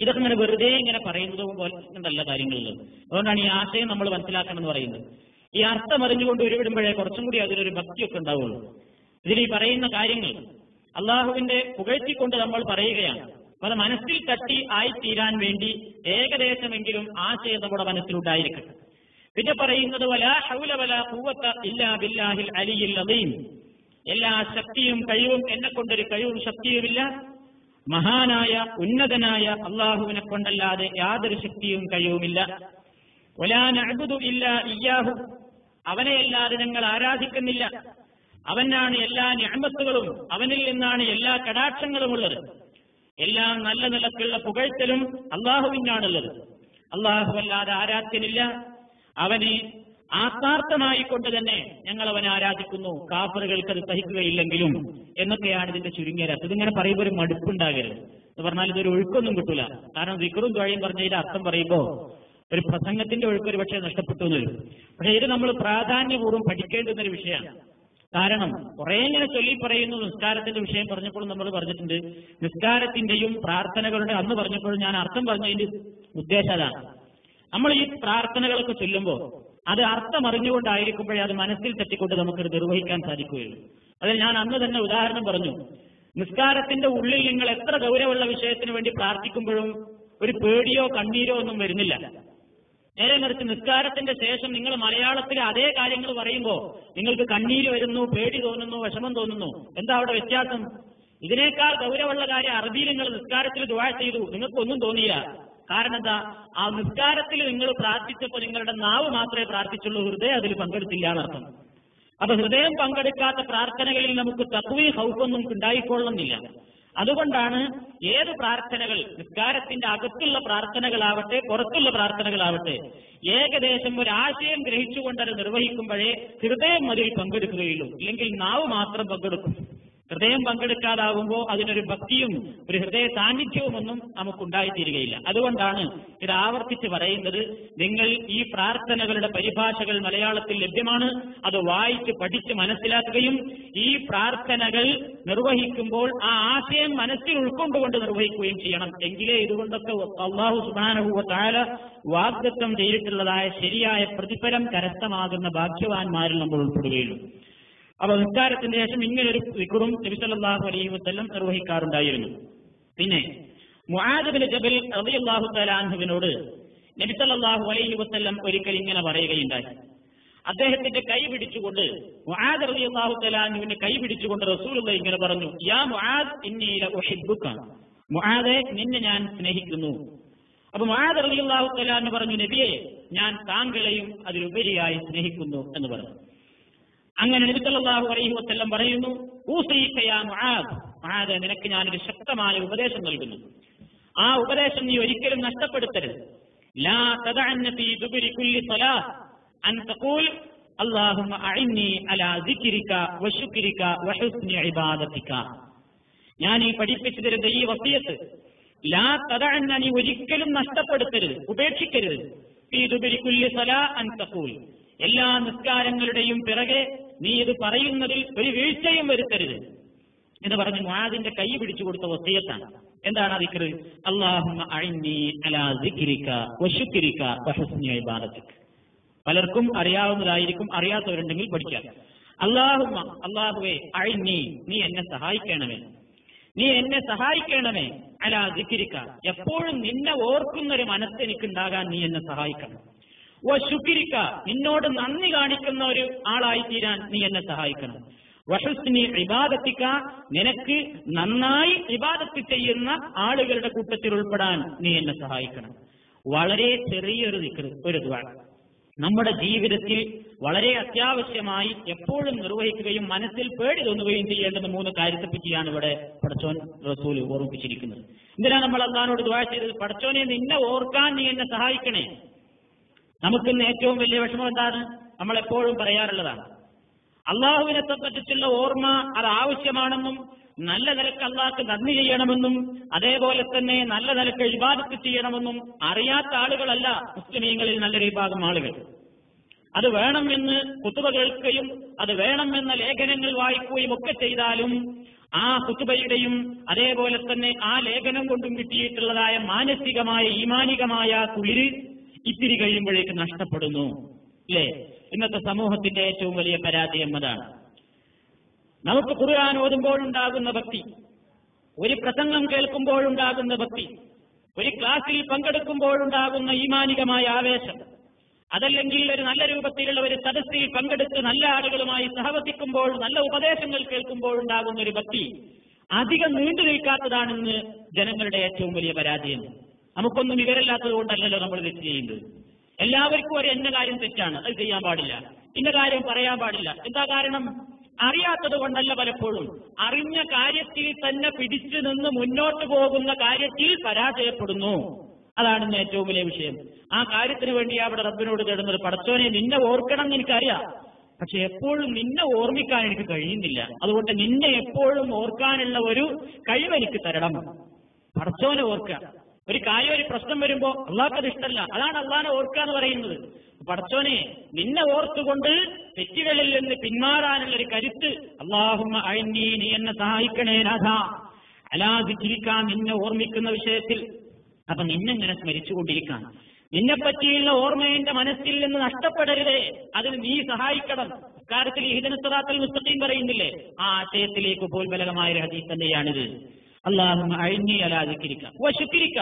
S1: ഇതൊക്കെ ഇങ്ങനെ വെറുതെ ഇങ്ങനെ പറയുന്നത് പോലെ കാര്യങ്ങളിൽ അതുകൊണ്ടാണ് ഈ ആശയം നമ്മൾ മനസ്സിലാക്കണം എന്ന് പറയുന്നത്. ഈ അർത്ഥം അറിഞ്ഞുകൊണ്ട് ഉരുവിടുമ്പോഴേ കുറച്ചും കൂടി അതിലൊരു ഭക്തിയൊക്കെ ഉണ്ടാവുള്ളൂ. ഇതിൽ ഈ പറയുന്ന കാര്യങ്ങൾ അള്ളാഹുവിന്റെ പുകഴ്ത്തിക്കൊണ്ട് നമ്മൾ പറയുകയാണ്. അത് മനസ്സിൽ തട്ടി ആയിത്തീരാൻ വേണ്ടി ഏകദേശമെങ്കിലും ആശയം നമ്മുടെ മനസ്സിലുണ്ടായിരിക്കട്ടെ പിന്നെ പറയുന്നത് വലാ ഹൗല വലാ കൂവത്ത ഇല്ലാ ബില്ലാഹിൽ അലിയിൽ അലീം എല്ലാ ശക്തിയും കഴിവും എന്നെ കൊണ്ടൊരു കഴിവും ശക്തിയുമില്ല. മഹാനായ ഉന്നതനായ അള്ളാഹുവിനെ കൊണ്ടല്ലാതെ യാതൊരു ശക്തിയും കഴിവുമില്ല. ഒലാനഅബുദു ഇല്ല ഇയ്യാഹു. അവനെയല്ലാതെ ഞങ്ങൾ ആരാധിക്കുന്നില്ല. അവനാണ് എല്ലാ ഞാമത്തുകളും അവനിൽ നിന്നാണ് എല്ലാ കടാക്ഷങ്ങളും ഉള്ളത് എല്ലാം നല്ല നിലക്കുള്ള പുകഴ്ത്തലും അള്ളാഹുവിനാണുള്ളത്. അള്ളാഹു അല്ലാതെ ആരാധ്യനില്ല. അവനെ ആത്മാർത്ഥമായി കൊണ്ട് തന്നെ ഞങ്ങൾ അവനെ ആരാധിക്കുന്നു. കാഫറുകൾക്ക് അത് സഹിക്കുകയില്ലെങ്കിലും എന്നൊക്കെയാണ് ഇതിന്റെ ചുരുങ്ങിയ രസം ഇതിങ്ങനെ പറയുമ്പോൾ ഒരു മടുപ്പുണ്ടാകരുത്. എന്ന് പറഞ്ഞാൽ ഇതൊരു ഒഴുക്കൊന്നും കിട്ടൂല. കാരണം വിക്രും ദ്വഴിയും പറഞ്ഞതിന്റെ അർത്ഥം പറയുമ്പോൾ ഒരു പ്രസംഗത്തിന്റെ ഒഴുക്ക് ഒരു പക്ഷേ നഷ്ടപ്പെട്ടു എന്ന് വരും പക്ഷെ ഇത് നമ്മൾ പ്രാധാന്യപൂർവം പഠിക്കേണ്ടുന്ന ഒരു വിഷയമാണ്. കാരണം കുറെ ഇങ്ങനെ ചൊല്ലി പറയുന്നു നിസ്കാരത്തിന്റെ വിഷയം പറഞ്ഞപ്പോൾ നമ്മൾ പറഞ്ഞിട്ടുണ്ട്. നിസ്കാരത്തിന്റെയും പ്രാർത്ഥനകളുടെ അന്ന് പറഞ്ഞപ്പോൾ ഞാൻ അർത്ഥം പറഞ്ഞതിന്റെ ഉദ്ദേശം അതാണ്. നമ്മൾ ഈ പ്രാർത്ഥനകളൊക്കെ ചൊല്ലുമ്പോൾ അത് അർത്ഥം അറിഞ്ഞുകൊണ്ടായിരിക്കുമ്പോഴേ അത് മനസ്സിൽ തെറ്റിക്കൊണ്ട് നമുക്കത് നിർവഹിക്കാൻ സാധിക്കുകയുള്ളൂ. അതിൽ ഞാൻ അന്ന് തന്നെ ഉദാഹരണം പറഞ്ഞു. നിസ്കാരത്തിന്റെ ഉള്ളിൽ നിങ്ങൾ എത്ര ഗൗരവമുള്ള വിഷയത്തിന് വേണ്ടി പ്രാർത്ഥിക്കുമ്പോഴും ഒരു പേടിയോ കണ്ണീരോ ഒന്നും വരുന്നില്ല. നേരെ മറിച്ച് നിസ്കാരത്തിന്റെ ശേഷം നിങ്ങൾ മലയാളത്തിൽ അതേ കാര്യങ്ങൾ പറയുമ്പോൾ നിങ്ങൾക്ക് കണ്ണീര് വരുന്നു പേടി തോന്നുന്നു വിഷമം തോന്നുന്നു. എന്താ അവിടെ വ്യത്യാസം? ഇതിനേക്കാൾ ഗൗരവമുള്ള കാര്യം അറബിയിൽ നിങ്ങൾ നിസ്കാരത്തിൽ ദുവാ ചെയ്തു. നിങ്ങൾക്കൊന്നും തോന്നിയില്ല. കാരണം എന്താ? ആ നിസ്കാരത്തിൽ നിങ്ങൾ പ്രാർത്ഥിച്ചപ്പോൾ നിങ്ങളുടെ നാവ് മാത്രമേ പ്രാർത്ഥിച്ചുള്ളൂ ഹൃദയം അതിൽ പങ്കെടുത്തില്ല എന്നർത്ഥം. അപ്പൊ ഹൃദയം പങ്കെടുക്കാത്ത പ്രാർത്ഥനകളിൽ നമുക്ക് തത്വീ ഹൗഫൊന്നും ഉണ്ടായിക്കൊള്ളുന്നില്ല. അതുകൊണ്ടാണ് ഏത് പ്രാർത്ഥനകൾ നിസ്കാരത്തിന്റെ അകത്തുള്ള പ്രാർത്ഥനകളാവട്ടെ പുറത്തുള്ള പ്രാർത്ഥനകളാവട്ടെ ഏകദേശം ഒരു ആശയം ഗ്രഹിച്ചുകൊണ്ട് അത് നിർവഹിക്കുമ്പോഴേ ഹൃദയം അതിൽ പങ്കെടുക്കുകയുള്ളൂ. ഇല്ലെങ്കിൽ നാവ് മാത്രം പങ്കെടുക്കും. ഹൃദയം പങ്കെടുക്കാതാകുമ്പോൾ അതിനൊരു ഭക്തിയും ഒരു ഹൃദയ സാന്നിധ്യവും ഒന്നും നമുക്കുണ്ടായിത്തീരുകയില്ല. അതുകൊണ്ടാണ് ഇത് ആവർത്തിച്ച് പറയുന്നത് നിങ്ങൾ ഈ പ്രാർത്ഥനകളുടെ പരിഭാഷകൾ മലയാളത്തിൽ ലഭ്യമാണ്. അത് വായിച്ച് പഠിച്ച് മനസ്സിലാക്കുകയും ഈ പ്രാർത്ഥനകൾ നിർവഹിക്കുമ്പോൾ ആ ആശയം മനസ്സിൽ ഉൾക്കൊണ്ടുകൊണ്ട് നിർവഹിക്കുകയും ചെയ്യണം. എങ്കിലേ ഇതുകൊണ്ടൊക്കെ അള്ളാഹു സുബാനഹുവ താല വാഗ്ദത്വം ചെയ്തിട്ടുള്ളതായ ശരിയായ പ്രതിഫലം കരസ്ഥമാകുന്ന ഭാഗ്യവാന്മാരിൽ നമ്മൾ ഉൾപ്പെടുകയുള്ളൂ. അപ്പൊ നിസ്കാരത്തിന് ശേഷം ഇങ്ങനൊരു വിക്കുറും നബിസല്ലാഹു അലൈഹി വസ്ല്ലം നിർവഹിക്കാറുണ്ടായിരുന്നു. പിന്നെ മുആദബിന് ജബൽ റളിയല്ലാഹു തലാൻഹുവിനോട് നബിസല്ലാഹു അലൈഹി വസ്ല്ലം ഒരിക്കൽ ഇങ്ങനെ പറയുകയുണ്ടായി. അദ്ദേഹത്തിന്റെ കൈ പിടിച്ചുകൊണ്ട് മുആദ് റളിയല്ലാഹു തലാൻഹുവിന്റെ കൈ പിടിച്ചുകൊണ്ട് റസൂലുള്ള ഇങ്ങനെ പറഞ്ഞു യാ മുആദ് ഇന്നി ലഉഹിബ്ബുക മുഹാദെ നിന്നെ ഞാൻ സ്നേഹിക്കുന്നു. അപ്പൊ മുആദ് റളിയല്ലാഹു തലാൻ പറഞ്ഞു നബിയെ ഞാൻ താങ്കളെയും അതിലുപരിയായി സ്നേഹിക്കുന്നു എന്ന് പറഞ്ഞു. അങ്ങനെ നബി സല്ലല്ലാഹു അലൈഹി വസല്ലം പറയുന്നു നിനക്ക് ഞാനൊരു ശക്തമായ ഉപദേശം നൽകുന്നു. ആ ഉപദേശം നീ ഒരിക്കലും നഷ്ടപ്പെടുത്തരുത്. ലാ ഞാൻ ഈ പഠിപ്പിച്ചു തരുന്ന ഈ വസിയത്ത് ലാ തദഅന്ന നീ ഒരിക്കലും നഷ്ടപ്പെടുത്തരുത് ഉപേക്ഷിക്കരുത്. എല്ലാ നിസ്കാരങ്ങളുടെയും പിറകെ നീ ഇത് പറയുന്നതിൽ ഒരു വീഴ്ചയും വരുത്തരുത്. എന്ന് പറഞ്ഞ് മുആദിന്റെ കൈ പിടിച്ചു കൊടുത്ത വസീയത്താണ്. എന്താണ് അതിക്കറ് അല്ലാഹുമ്മ അഇന്നി അലാ ഇബാദതിക പലർക്കും അറിയാവുന്നതായിരിക്കും അറിയാത്തവരുണ്ടെങ്കിൽ പഠിക്കാം. അല്ലാഹുമ്മ അല്ലാഹുവേ അഴിഞ്ഞി നീ എന്നെ സഹായിക്കണമേ. നീ എന്നെ സഹായിക്കണമേ. അലാ ദിക്രിക. എപ്പോഴും നിന്നെ ഓർക്കുന്നൊരു മനസ്സ് എനിക്കുണ്ടാകാൻ നീ എന്നെ സഹായിക്കണം. ഓ ശുക്രിക്ക നിന്നോട് നന്ദി കാണിക്കുന്ന ഒരു ആളായി തീരാൻ നീ എന്നെ സഹായിക്കണം. വഷസ്നി ഇബാദത്തിക്ക നിനക്ക് നന്നായി ഇബാദത്ത് ചെയ്യുന്ന ആളുകളുടെ കൂട്ടത്തിൽ ഉൾപ്പെടാൻ നീ എന്നെ സഹായിക്കണം. വളരെ ചെറിയൊരു ദിക്ർ ഒരു ദ്വാരം നമ്മുടെ ജീവിതത്തിൽ വളരെ അത്യാവശ്യമായി എപ്പോഴും നിർവഹിക്കുകയും മനസ്സിൽ പേടി തോന്നുകയും ചെയ്യേണ്ടത് മൂന്ന് കാര്യത്തെ പറ്റിയാണ് ഇവിടെ പടച്ചോൻ റസൂൽ ഓർമ്മിപ്പിച്ചിരിക്കുന്നത്. എന്തിനാണ് നമ്മൾ അള്ളഹാനോട് ദ്വാര ചെയ്തത്? പടച്ചോനെ നിന്നെ ഓർക്കാൻ നീ എന്നെ സഹായിക്കണേ. നമുക്കിന്ന് ഏറ്റവും വലിയ വിഷമം എന്താണ്? നമ്മൾ എപ്പോഴും പറയാറുള്ളതാണ്. അള്ളാഹുവിനെ പറ്റിച്ചുള്ള ഓർമ്മ അത് ആവശ്യമാണെന്നും നല്ല നിലയ്ക്ക് അള്ളാഹ്ക്ക് നന്ദി ചെയ്യണമെന്നും അതേപോലെ തന്നെ നല്ല നിലയ്ക്ക് ഇബാദത്ത് ചെയ്യണമെന്നും അറിയാത്ത ആളുകളല്ല മുസ്ലിമീങ്ങളിൽ നല്ലൊരു വിഭാഗം ആളുകൾ. അത് വേണമെന്ന് കുത്തുബ കേൾക്കുകയും അത് വേണമെന്ന ലേഖനങ്ങൾ വായിക്കുകയും ഒക്കെ ചെയ്താലും ആ കുത്തുബയുടെയും അതേപോലെ തന്നെ ആ ലേഖനം കൊണ്ടും കിട്ടിയിട്ടുള്ളതായ മാനസികമായ ഈമാനികമായ കുളിര് ഇത്തിരി കഴിയുമ്പോഴേക്ക് നഷ്ടപ്പെടുന്നു അല്ലേ? ഇന്നത്തെ സമൂഹത്തിന്റെ ഏറ്റവും വലിയ പരാജയം അതാണ് നമുക്ക് ഖുർആൻ ഓതുമ്പോഴുണ്ടാകുന്ന ഭക്തി ഒരു പ്രസംഗം കേൾക്കുമ്പോഴുണ്ടാകുന്ന ഭക്തി ഒരു ക്ലാസ്സിൽ പങ്കെടുക്കുമ്പോഴുണ്ടാകുന്ന ഈമാനികമായ ആവേശം അതല്ലെങ്കിൽ ഒരു നല്ല രൂപത്തിലുള്ള ഒരു സദസ്സിൽ പങ്കെടുത്ത് നല്ല ആളുകളുമായി സഹവസിക്കുമ്പോൾ നല്ല ഉപദേശങ്ങൾ കേൾക്കുമ്പോഴുണ്ടാകുന്ന ഒരു ഭക്തി അധികം നീണ്ടു നിൽക്കാത്തതാണെന്ന് ജനങ്ങളുടെ ഏറ്റവും വലിയ പരാജയം നമുക്കൊന്നും വിവരമില്ലാത്തത് കൊണ്ടല്ലല്ലോ നമ്മൾ തെറ്റ് ചെയ്യുന്നത്. എല്ലാവർക്കും ഒരു എന്ന കാര്യം തെറ്റാണ്. അത് ചെയ്യാൻ പാടില്ല. ഇന്ന കാര്യം പറയാൻ പാടില്ല. എന്താ കാരണം? അറിയാത്തത് കൊണ്ടല്ല പലപ്പോഴും. അറിഞ്ഞ കാര്യത്തിൽ തന്നെ പിടിച്ചു നിന്ന് മുന്നോട്ട് പോകുന്ന കാര്യത്തിൽ പരാജയപ്പെടുന്നു. അതാണ് ഇന്ന് ഏറ്റവും വലിയ വിഷയം. ആ കാര്യത്തിന് വേണ്ടി അവിടെ റബ്ബിനോട് തേടുന്നത് പടച്ചോനെ നിന്നെ ഓർക്കണം എന്ന് എനിക്കറിയാം. പക്ഷെ എപ്പോഴും നിന്നെ ഓർമ്മിക്കാൻ എനിക്ക് കഴിയുന്നില്ല. അതുകൊണ്ട് നിന്നെ എപ്പോഴും ഓർക്കാനുള്ള ഒരു കഴിവ് എനിക്ക് തരണം. പടച്ചോനെ ഓർക്കുക. ഒരു കാര്യം ഒരു പ്രശ്നം വരുമ്പോ അള്ളാഹ്ക്കത് ഇഷ്ടമല്ല അതാണ് അള്ളാഹിനെ ഓർക്കുക എന്ന് പറയുന്നത്. പടച്ചോനെ നിന്നെ ഓർത്തുകൊണ്ട് തെറ്റുകളിൽ നിന്ന് പിന്മാറാനുള്ള ഒരു കരുത്ത് അള്ളാഹുമ്മ നീ എന്നെ സഹായിക്കണേ രാധ. അലാതിരിക്കാൻ നിന്നെ ഓർമ്മിക്കുന്ന വിഷയത്തിൽ. അപ്പൊ നിന്നെങ്ങനെ സ്മരിച്ചുകൊണ്ടിരിക്കാൻ നിന്നെ പറ്റിയുള്ള ഓർമ്മ മനസ്സിൽ നിന്ന് നഷ്ടപ്പെടരുതേ. അതിന് നീ സഹായിക്കണം. കാര്യത്തിൽ ഹിദനസ്വറാത്തിൽ മുസ്തഖീം പറയുന്നില്ലേ? ആ ആശയത്തിലേക്ക് പോൽബലകമായ ഒരു ഹദീസ് തന്നെയാണിത്. അള്ളാഹും അഴിഞ്ഞി അലാതിരിക്കുക വശുക്കിരിക്ക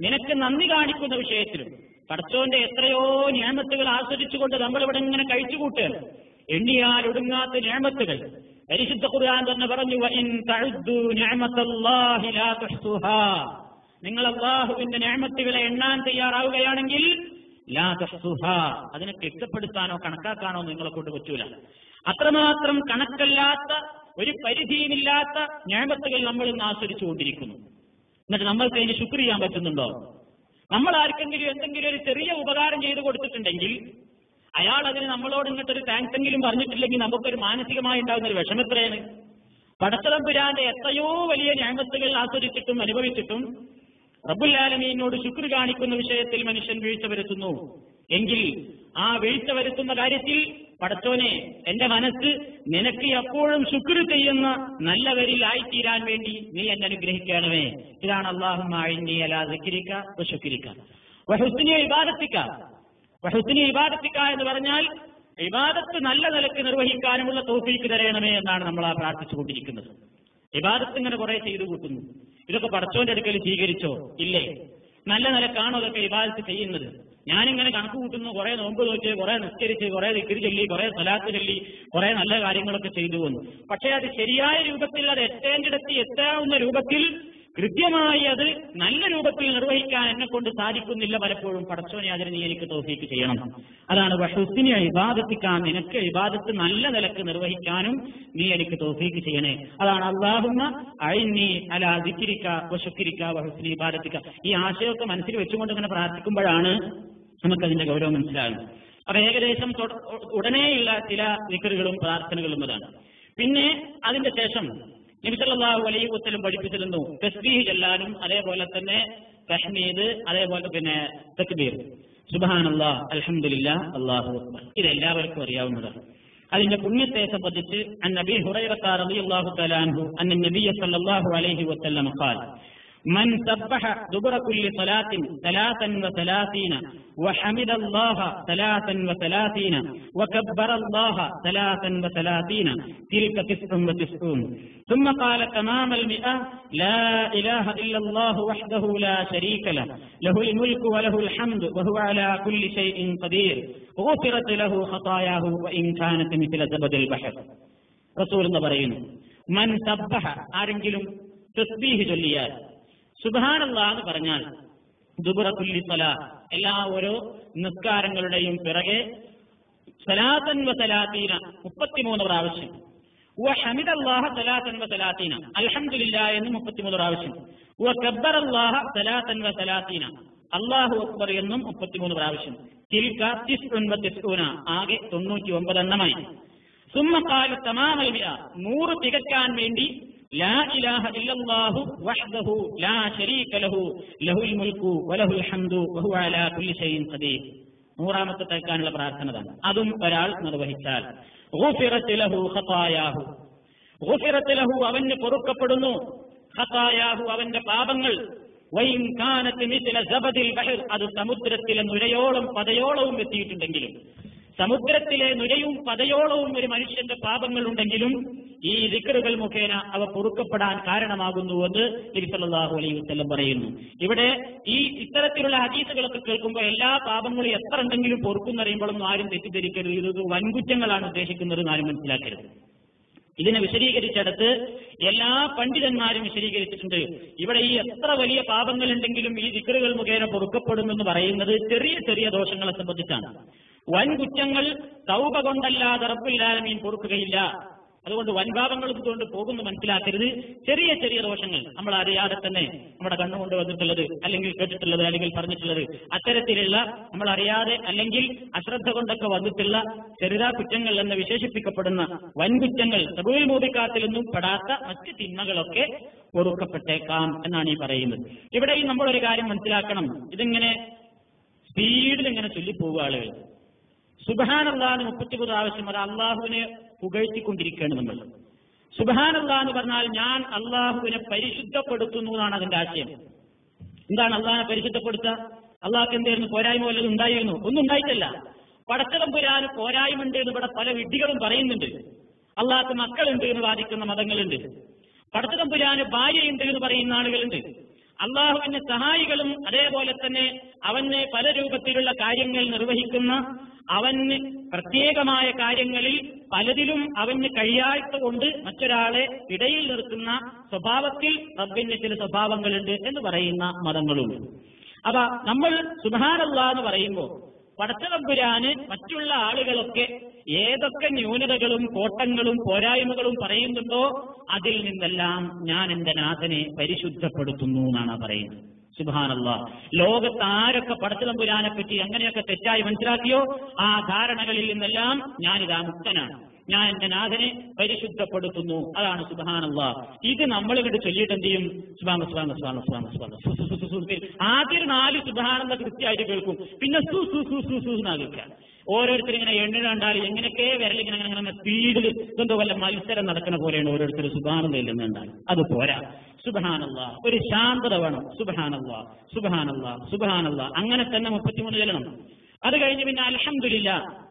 S1: നിനക്ക് നന്ദി കാണിക്കുന്ന വിഷയത്തിലും പടച്ചോന്റെ എത്രയോ ഞാമത്തുകൾ ആസ്വദിച്ചുകൊണ്ട് നമ്മൾ ഇവിടെ ഇങ്ങനെ കഴിച്ചുകൂട്ടുകയാണ് എണ്ണിയാൽ ഒടുങ്ങാത്ത ഞാമത്തുകൾ. പരിശുദ്ധ ഖുർആൻ തന്നെ പറഞ്ഞു. നിങ്ങൾ അള്ളാഹുവിന്റെ ഞാമത്തുകളെ എണ്ണാൻ തയ്യാറാവുകയാണെങ്കിൽ അതിനെ കെട്ടപ്പെടുത്താനോ കണക്കാക്കാനോ നിങ്ങളെ കൊണ്ട് പറ്റൂല. അത്രമാത്രം കണക്കല്ലാത്ത ഒരു പരിധിയുമില്ലാത്ത ഞാമത്തുകൾ നമ്മൾ ഇന്ന് ആസ്വദിച്ചുകൊണ്ടിരിക്കുന്നു. എന്നിട്ട് നമ്മൾക്ക് അതിന് ശുക്ർ ചെയ്യാൻ പറ്റുന്നുണ്ടോ? നമ്മൾ ആർക്കെങ്കിലും എന്തെങ്കിലും ഒരു ചെറിയ ഉപകാരം ചെയ്തു കൊടുത്തിട്ടുണ്ടെങ്കിൽ അയാൾ അതിന് നമ്മളോട് ഇങ്ങോട്ടൊരു താങ്ക്സ് എങ്കിലും പറഞ്ഞിട്ടില്ലെങ്കിൽ നമുക്കൊരു മാനസികമായി ഉണ്ടാകുന്ന ഒരു വിഷമം എത്രയാണ്? പടച്ചതമ്പുരാന്റെ എത്രയോ വലിയ ഞാമത്തുകൾ ആസ്വദിച്ചിട്ടും അനുഭവിച്ചിട്ടും റബ്ബുല്ലാലമീനോട് ശുക്ർ കാണിക്കുന്ന വിഷയത്തിൽ മനുഷ്യൻ വീഴ്ച വരുത്തുന്നു. എങ്കിൽ ആ വീഴ്ച വരുത്തുന്ന കാര്യത്തിൽ പടച്ചോനെ എന്റെ മനസ്സ് നിനക്ക് എപ്പോഴും ശുക്ർ ചെയ്യുന്ന നല്ലവരിൽ ആയിത്തീരാൻ വേണ്ടി നീ എന്നെ അനുഗ്രഹിക്കണമേ. ഇതാണ് അള്ളാഹു അലാ സിക്കിരിക്ക വഹുസിനെ ഇബാദത്തിക്ക. വഹുസിനെ ഇബാദത്തിക്ക എന്ന് പറഞ്ഞാൽ ഇബാദത്ത് നല്ല നിലയ്ക്ക് നിർവഹിക്കാനുമുള്ള തോഫീക്ക് തരയണമേ എന്നാണ് നമ്മൾ ആ പ്രാർത്ഥിച്ചുകൊണ്ടിരിക്കുന്നത് ഇബാദത്ത് ഇങ്ങനെ കുറെ ചെയ്തു കൂട്ടുന്നു. ഇതൊക്കെ പടച്ചോന്റെ അടുക്കൽ സ്വീകരിച്ചോ? ഇല്ലേ? നല്ല നിലക്കാണോ അതൊക്കെ ഇബാദത്ത് ചെയ്യുന്നത്? ഞാനിങ്ങനെ കണക്ക് കൂട്ടുന്നു കുറെ നോമ്പ് നോക്കി കുറെ നിസ്കരിച്ച് കുറെ ദിക്കിരി ചൊല്ലി കുറെ സ്ഥലത്ത് ചൊല്ലി കുറെ നല്ല കാര്യങ്ങളൊക്കെ ചെയ്തു വന്നു. പക്ഷേ അത് ശരിയായ രൂപത്തിൽ അത് എത്തേണ്ടിടത്ത് എത്താവുന്ന രൂപത്തിൽ കൃത്യമായി അത് നല്ല രൂപത്തിൽ നിർവഹിക്കാൻ എന്നെ കൊണ്ട് സാധിക്കുന്നില്ല പലപ്പോഴും. പടച്ചോനെ അതിന് നീ എനിക്ക് തോഫീക്ക് ചെയ്യണം. അതാണ് വഷുസിനെ ഇബാദത്തിക്കാൻ നിനക്ക് ഇബാദത്ത് നല്ല നിലയ്ക്ക് നിർവഹിക്കാനും നീ എനിക്ക് തോഫീക്ക് ചെയ്യണേ. അതാണ് അള്ളാഹുന്ന അഴിഞ്ഞി അല ദിക്കിരിക്ക വശുക്കിരിക്ക വഹുസിനി ഇബാദത്തിക്ക. ഈ ആശയമൊക്കെ മനസ്സിൽ വെച്ചുകൊണ്ട് ഇങ്ങനെ പ്രാർത്ഥിക്കുമ്പോഴാണ് നമുക്കതിന്റെ ഗൗരവം മനസ്സിലാകും അപ്പൊ ഏകദേശം ഉടനെയുള്ള ചില വിക്കറുകളും പ്രാർത്ഥനകളും അതാണ്. പിന്നെ അതിന്റെ ശേഷം നബിസല്ലാഹു അലൈഹി വസ്ലം പഠിപ്പിച്ചിരുന്നു തസ്ബീഹ് ചെല്ലാനും അതേപോലെ തന്നെ തഹ്മീദ് അതേപോലെ പിന്നെ തക്ബീർ. സുബാനല്ലാ അലഹമില്ല അള്ളാഹു അക്ബർ. ഇത് എല്ലാവർക്കും അറിയാവുന്നതാണ്. അതിന്റെ പുണ്യത്തെ സംബന്ധിച്ച് അൻ നബി അലി തആല അൻഹു അന്ന നബിയ സല്ലല്ലാഹു അലൈഹി വസല്ലം ഖാൽ من سبح دبر كل صلاة ثلاثا وثلاثين وحمد الله ثلاثا وثلاثين وكبر الله ثلاثا وثلاثين تلك تسع وتسعون. ثم قال تمام المئة لا إله إلا الله وحده لا شريك له له الملك وله الحمد وهو على كل شيء قدير. غفرت له خطاياه وإن كانت مثل زبد البحر. رسول الله من سبح സബ്ബഹ ആരെങ്കിലും തസ്ബീഹ് جليات സുബാനല്ല എന്ന് പറഞ്ഞാൽ ദുബുറ കുല്ലി സല എല്ലാ ഓരോ നിസ്കാരങ്ങളുടെയും പിറകെ സലാത്തൻ വ സലാത്തീന മുപ്പത്തിമൂന്ന് പ്രാവശ്യം. ഹമിദല്ലാഹ സലാത്തൻ വ സലാത്തീന. അൽഹംദുലില്ല എന്ന് മുപ്പത്തിമൂന്ന് പ്രാവശ്യം. കബ്ബറല്ലാഹ സലാത്തൻ വ സലാത്തീന. അള്ളാഹു അക്ബർ എന്നും മുപ്പത്തിമൂന്ന് പ്രാവശ്യം. തിൽക്ക ആകെ തൊണ്ണൂറ്റി ഒമ്പതെണ്ണമായി സുമ്മ ഖാല തമാമൽ മിഅ നൂറ് തികക്കാൻ വേണ്ടി ലാ ഇലാഹ ഇല്ലല്ലാഹു വഹ്ദഹു ലാ ശരീക ലഹു ലഹുൽ വലഹുൽ ഹംദു വഹുവ അലാ കുല്ലി ഖദീർ. നൂറാമത്തെ തേക്കാനുള്ള പ്രാർത്ഥന തന്നെ അതും ഒരാൾ നിർവഹിച്ചാൽ. ലഹു ഖതായാഹു. ലഹു അവന് പൊറുക്കപ്പെടുന്നു ഖതായാഹു അവന്റെ പാപങ്ങൾ. അത് സമുദ്രത്തിലെ നുരയോളം പതയോളവും എത്തിയിട്ടുണ്ടെങ്കിലും. സമുദ്രത്തിലെ നുരയും പതയോളവും ഒരു മനുഷ്യന്റെ പാപങ്ങൾ ഉണ്ടെങ്കിലും ഈ ദിക്കറുകൾ മുഖേന അവ പൊറുക്കപ്പെടാൻ കാരണമാകുന്നുവെന്ന് എന്ന് സല്ലല്ലാഹു അലൈഹി വസ്ലം പറയുന്നു. ഇവിടെ ഈ ഇത്തരത്തിലുള്ള ഹദീസുകളൊക്കെ കേൾക്കുമ്പോൾ എല്ലാ പാപങ്ങളും എത്ര ഉണ്ടെങ്കിലും പൊറുക്കുന്നറിയുമ്പോഴൊന്നും ആരും തെറ്റിദ്ധരിക്കരുത്. ഇത് വൻകുറ്റങ്ങളാണ് ഉദ്ദേശിക്കുന്നത് ആരും മനസ്സിലാക്കരുത്. ഇതിനെ വിശദീകരിച്ചെടുത്ത് എല്ലാ പണ്ഡിതന്മാരും വിശദീകരിച്ചിട്ടുണ്ട്. ഇവിടെ ഈ എത്ര വലിയ പാപങ്ങൾ ഉണ്ടെങ്കിലും ഈ ദിക്കറുകൾ മുഖേന പൊറുക്കപ്പെടുമെന്ന് പറയുന്നത് ചെറിയ ചെറിയ ദോഷങ്ങളെ സംബന്ധിച്ചാണ്. വൻ കുറ്റങ്ങൾ കൊണ്ടല്ലാതെ കൊണ്ടല്ലാതെ റബ്ബുല്ലാലമീൻ പൊറുക്കുകയില്ല. അതുകൊണ്ട് വൻഭാവങ്ങൾ ഇതുകൊണ്ട് പോകുന്ന മനസ്സിലാക്കരുത്. ചെറിയ ചെറിയ ദോഷങ്ങൾ നമ്മൾ അറിയാതെ തന്നെ നമ്മുടെ കണ്ണുകൊണ്ട് വന്നിട്ടുള്ളത് അല്ലെങ്കിൽ കേട്ടിട്ടുള്ളത് അല്ലെങ്കിൽ പറഞ്ഞിട്ടുള്ളത് അത്തരത്തിലുള്ള നമ്മൾ അറിയാതെ അല്ലെങ്കിൽ അശ്രദ്ധ കൊണ്ടൊക്കെ വന്നിട്ടുള്ള ചെറുതാ കുറ്റങ്ങൾ എന്ന് വിശേഷിപ്പിക്കപ്പെടുന്ന വൻകുറ്റങ്ങൾ തബുവിൽ മൂതിക്കാത്തിൽ നിന്നും പെടാത്ത മറ്റ് തിന്മകളൊക്കെ പൊറുക്കപ്പെട്ടേക്കാം എന്നാണ് ഈ പറയുന്നത്. ഇവിടെയും നമ്മളൊരു കാര്യം മനസ്സിലാക്കണം. ഇതിങ്ങനെ സ്പീഡിൽ ഇങ്ങനെ ചൊല്ലിപ്പോവുക ആളുകൾ. സുബഹാനല്ലാന്ന് മുപ്പത്തിമൂന്ന് ആവശ്യം അത് അള്ളാഹുവിനെ പുകഴ്ത്തിക്കൊണ്ടിരിക്കുകയാണ് നമ്മൾ. സുബഹാനല്ലാ എന്ന് പറഞ്ഞാൽ ഞാൻ അള്ളാഹുവിനെ പരിശുദ്ധപ്പെടുത്തുന്നു എന്നാണ് അതിന്റെ ആശയം. എന്താണ് അള്ളാഹിനെ പരിശുദ്ധപ്പെടുത്തുക? അള്ളാഹ്ക്ക് എന്തായിരുന്നു പോരായ്മ വല്ലതും ഉണ്ടായിരുന്നു? ഒന്നും ഉണ്ടായിട്ടല്ല. പോരായ്മ ഉണ്ട് എന്ന് ഇവിടെ പല വിഡ്ഢികളും പറയുന്നുണ്ട്. അള്ളാഹ്ക്ക് മക്കളുണ്ട് എന്ന് വാദിക്കുന്ന മതങ്ങളുണ്ട്. പടച്ചതമ്പുരാന് ഭാര്യയുണ്ട് എന്ന് പറയുന്ന ആളുകളുണ്ട്. അള്ളാഹുവിന്റെ സഹായികളും അതേപോലെ തന്നെ അവന് പല രൂപത്തിലുള്ള കാര്യങ്ങൾ നിർവഹിക്കുന്ന അവന് പ്രത്യേകമായ കാര്യങ്ങളിൽ പലതിലും അവന് കഴിയാത്ത കൊണ്ട് മറ്റൊരാളെ ഇടയിൽ നിർത്തുന്ന സ്വഭാവത്തിൽ റബ്ബിന്റെ ചില സ്വഭാവങ്ങളുണ്ട് എന്ന് പറയുന്ന മതങ്ങളുണ്ട്. അപ്പൊ നമ്മൾ സുധാനല്ല എന്ന് പറയുമ്പോൾ പടച്ചതമ്പുരാന് മറ്റുള്ള ആളുകളൊക്കെ ഏതൊക്കെ ന്യൂനതകളും കോട്ടങ്ങളും പോരായ്മകളും പറയുന്നുണ്ടോ അതിൽ നിന്നെല്ലാം ഞാൻ എന്റെ നാഥനെ പരിശുദ്ധപ്പെടുത്തുന്നു എന്നാണ് പറയുന്നത്. സുബാനല്ല ലോകത്ത് ആരൊക്കെ പടച്ചതമ്പുരാനെ പറ്റി എങ്ങനെയൊക്കെ തെറ്റായി മനസ്സിലാക്കിയോ ആ ധാരണകളിൽ നിന്നെല്ലാം ഞാനിതാ മുക്തനാണ്. ഞാൻ എന്റെ നാഥനെ പരിശുദ്ധപ്പെടുത്തുന്നു. അതാണ് സുബാനല്ല ഇത് നമ്മൾ ഇങ്ങോട്ട് ചൊല്ലിയിട്ട് എന്ത് ചെയ്യും? സുബാന സുബാന സുബാന സുബാന സുബാന. ആദ്യം നാല് സുബാനെന്ന കൃത്യമായിട്ട് കേൾക്കും. പിന്നെ സു സു സു സു സു എന്നാ ഓരോരുത്തർ ഇങ്ങനെ എണ്ണിടാണ്ടാൽ എങ്ങനെയൊക്കെ വിരലിങ്ങനെ അങ്ങനെ അങ്ങനെ സ്പീഡിൽ എന്തോ വല്ല മത്സരം നടക്കുന്ന പോലെയാണ് ഓരോരുത്തർ സുബാനതയിൽ നിന്നുണ്ടാൽ അത് പോരാ. സുബഹാനല്ല ഒരു ശാന്തത വേണം. സുബഹാനല്ല സുബഹാനല്ല സുബഹാനല്ല അങ്ങനെ തന്നെ മുപ്പത്തിമൂന്ന് ചെല്ലണം. അത് കഴിഞ്ഞ് പിന്നെ അലഹമില്ല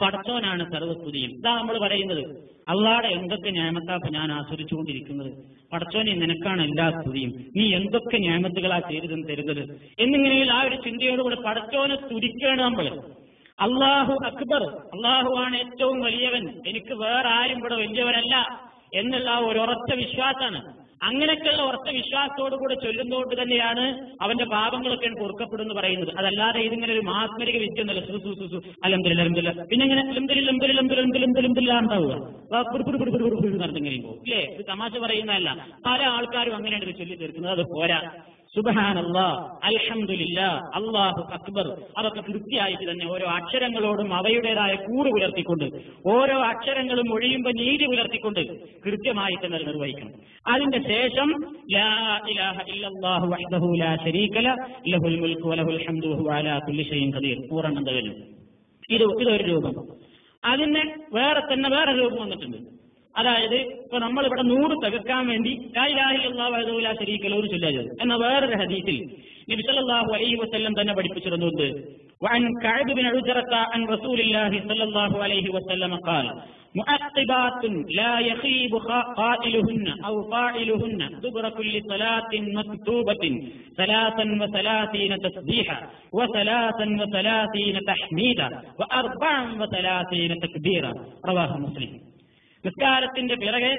S1: പടച്ചോനാണ് സർവസ്തുതിയും. ഇതാ നമ്മൾ പറയുന്നത്. അള്ളാടെ എന്തൊക്കെ ഞാമത്താപ്പ് ഞാൻ ആസ്വദിച്ചുകൊണ്ടിരിക്കുന്നത്. പടച്ചോനെ നിനക്കാണ് എല്ലാ സ്തുതിയും. നീ എന്തൊക്കെ ഞാമത്തുകളാ ചെയ്തതെന്ന് തരുന്നത്? എന്നിങ്ങനെയുള്ള ആ ഒരു ചിന്തയോടുകൂടെ പടച്ചോനെ സ്തുതിക്കുകയാണ് നമ്മൾ അള്ളാഹു അക്ബർ. അള്ളാഹു ആണ് ഏറ്റവും വലിയവൻ. എനിക്ക് വേറെ ആരും ഇവിടെ വലിയവരല്ല എന്നുള്ള ഒരു ഉറച്ച വിശ്വാസമാണ് അങ്ങനെയൊക്കെയുള്ള ഉറച്ച വിശ്വാസത്തോടു കൂടെ ചൊല്ലുന്നതുകൊണ്ട് തന്നെയാണ് അവന്റെ പാപങ്ങളൊക്കെ പൊറുക്കപ്പെടുന്നു പറയുന്നത്. അതല്ലാതെ ഇതിങ്ങനെ ഒരു മാസ്മരിക വിദ്യ ഒന്നല്ല സു സു സു സു. അലംദില്ല അലംദില്ല പിന്നെ ഇങ്ങനെ നടന്നിങ്ങനെ പോകും. ഇല്ലേ? ഇത് തമാശ പറയുന്നതല്ല. പല ആൾക്കാരും അങ്ങനെയാണ് ചൊല്ലി തീർക്കുന്നത് അത് പോരാ. അള്ളാഹു അക്ബർ. അതൊക്കെ കൃത്യമായിട്ട് തന്നെ ഓരോ അക്ഷരങ്ങളോടും അവയുടേതായ കൂട് പുലർത്തിക്കൊണ്ട് ഓരോ അക്ഷരങ്ങളും ഒഴിയുമ്പോൾ നീതി പുലർത്തിക്കൊണ്ട് കൃത്യമായി തന്നെ നിർവഹിക്കണം. അതിന്റെ ശേഷം പൂർണം തകരും ഇത് ഇതൊരു രൂപം. അതിന് വേറെ തന്നെ വേറെ രൂപം വന്നിട്ടുണ്ട്. അതായത് ഇപ്പൊ നമ്മളിവിടെ നൂറ് തകർക്കാൻ വേണ്ടി ലായിലാഹില്ലാ ശരീക്കല ഒരു ചൊല്ലാജത് എന്ന വേറൊരു ഹദീസിൽ നബി സല്ലല്ലാഹു അലൈഹി വസല്ലം തന്നെ പഠിപ്പിച്ചിരുന്നുണ്ട് وعن كعب بن عجرة عن رسول الله صلى الله عليه وسلم قال مؤقبات لا يخيب قائلهن أو فاعلهن دبر كل صلاة مكتوبة ثلاثا وثلاثين تسبيحا وثلاثا وثلاثين تحميدا وأربعا وثلاثين تكبيرا رواه مسلم നിസ്കാരത്തിന്റെ പിറകെ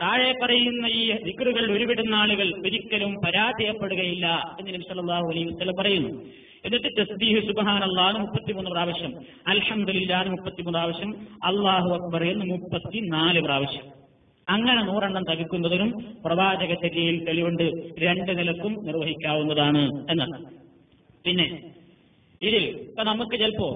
S1: താഴെ പറയുന്ന ഈ ദിക്കറുകൾ ഉരുവിടുന്ന ആളുകൾ ഒരിക്കലും പരാജയപ്പെടുകയില്ല എന്ന് നബി സല്ലല്ലാഹു അലൈഹി വസല്ലം പറയുന്നു. എന്നിട്ട് തസ്ബീഹ് സുബ്ഹാനല്ലാഹ് മുപ്പത്തിമൂന്ന് പ്രാവശ്യം അൽഹംദുലില്ലാഹ് മുപ്പത്തിമൂന്ന് പ്രാവശ്യം അല്ലാഹു അക്ബർ എന്ന് മുപ്പത്തിനാല് പ്രാവശ്യം. അങ്ങനെ നൂറെണ്ണം തകർക്കുന്നതിനും പ്രവാചക ചര്യയിൽ തെളിവുണ്ട് രണ്ട് നിലക്കും നിർവഹിക്കാവുന്നതാണ് എന്നാണ് പിന്നെ ഇതിൽ ഇപ്പൊ നമുക്ക് ചിലപ്പോ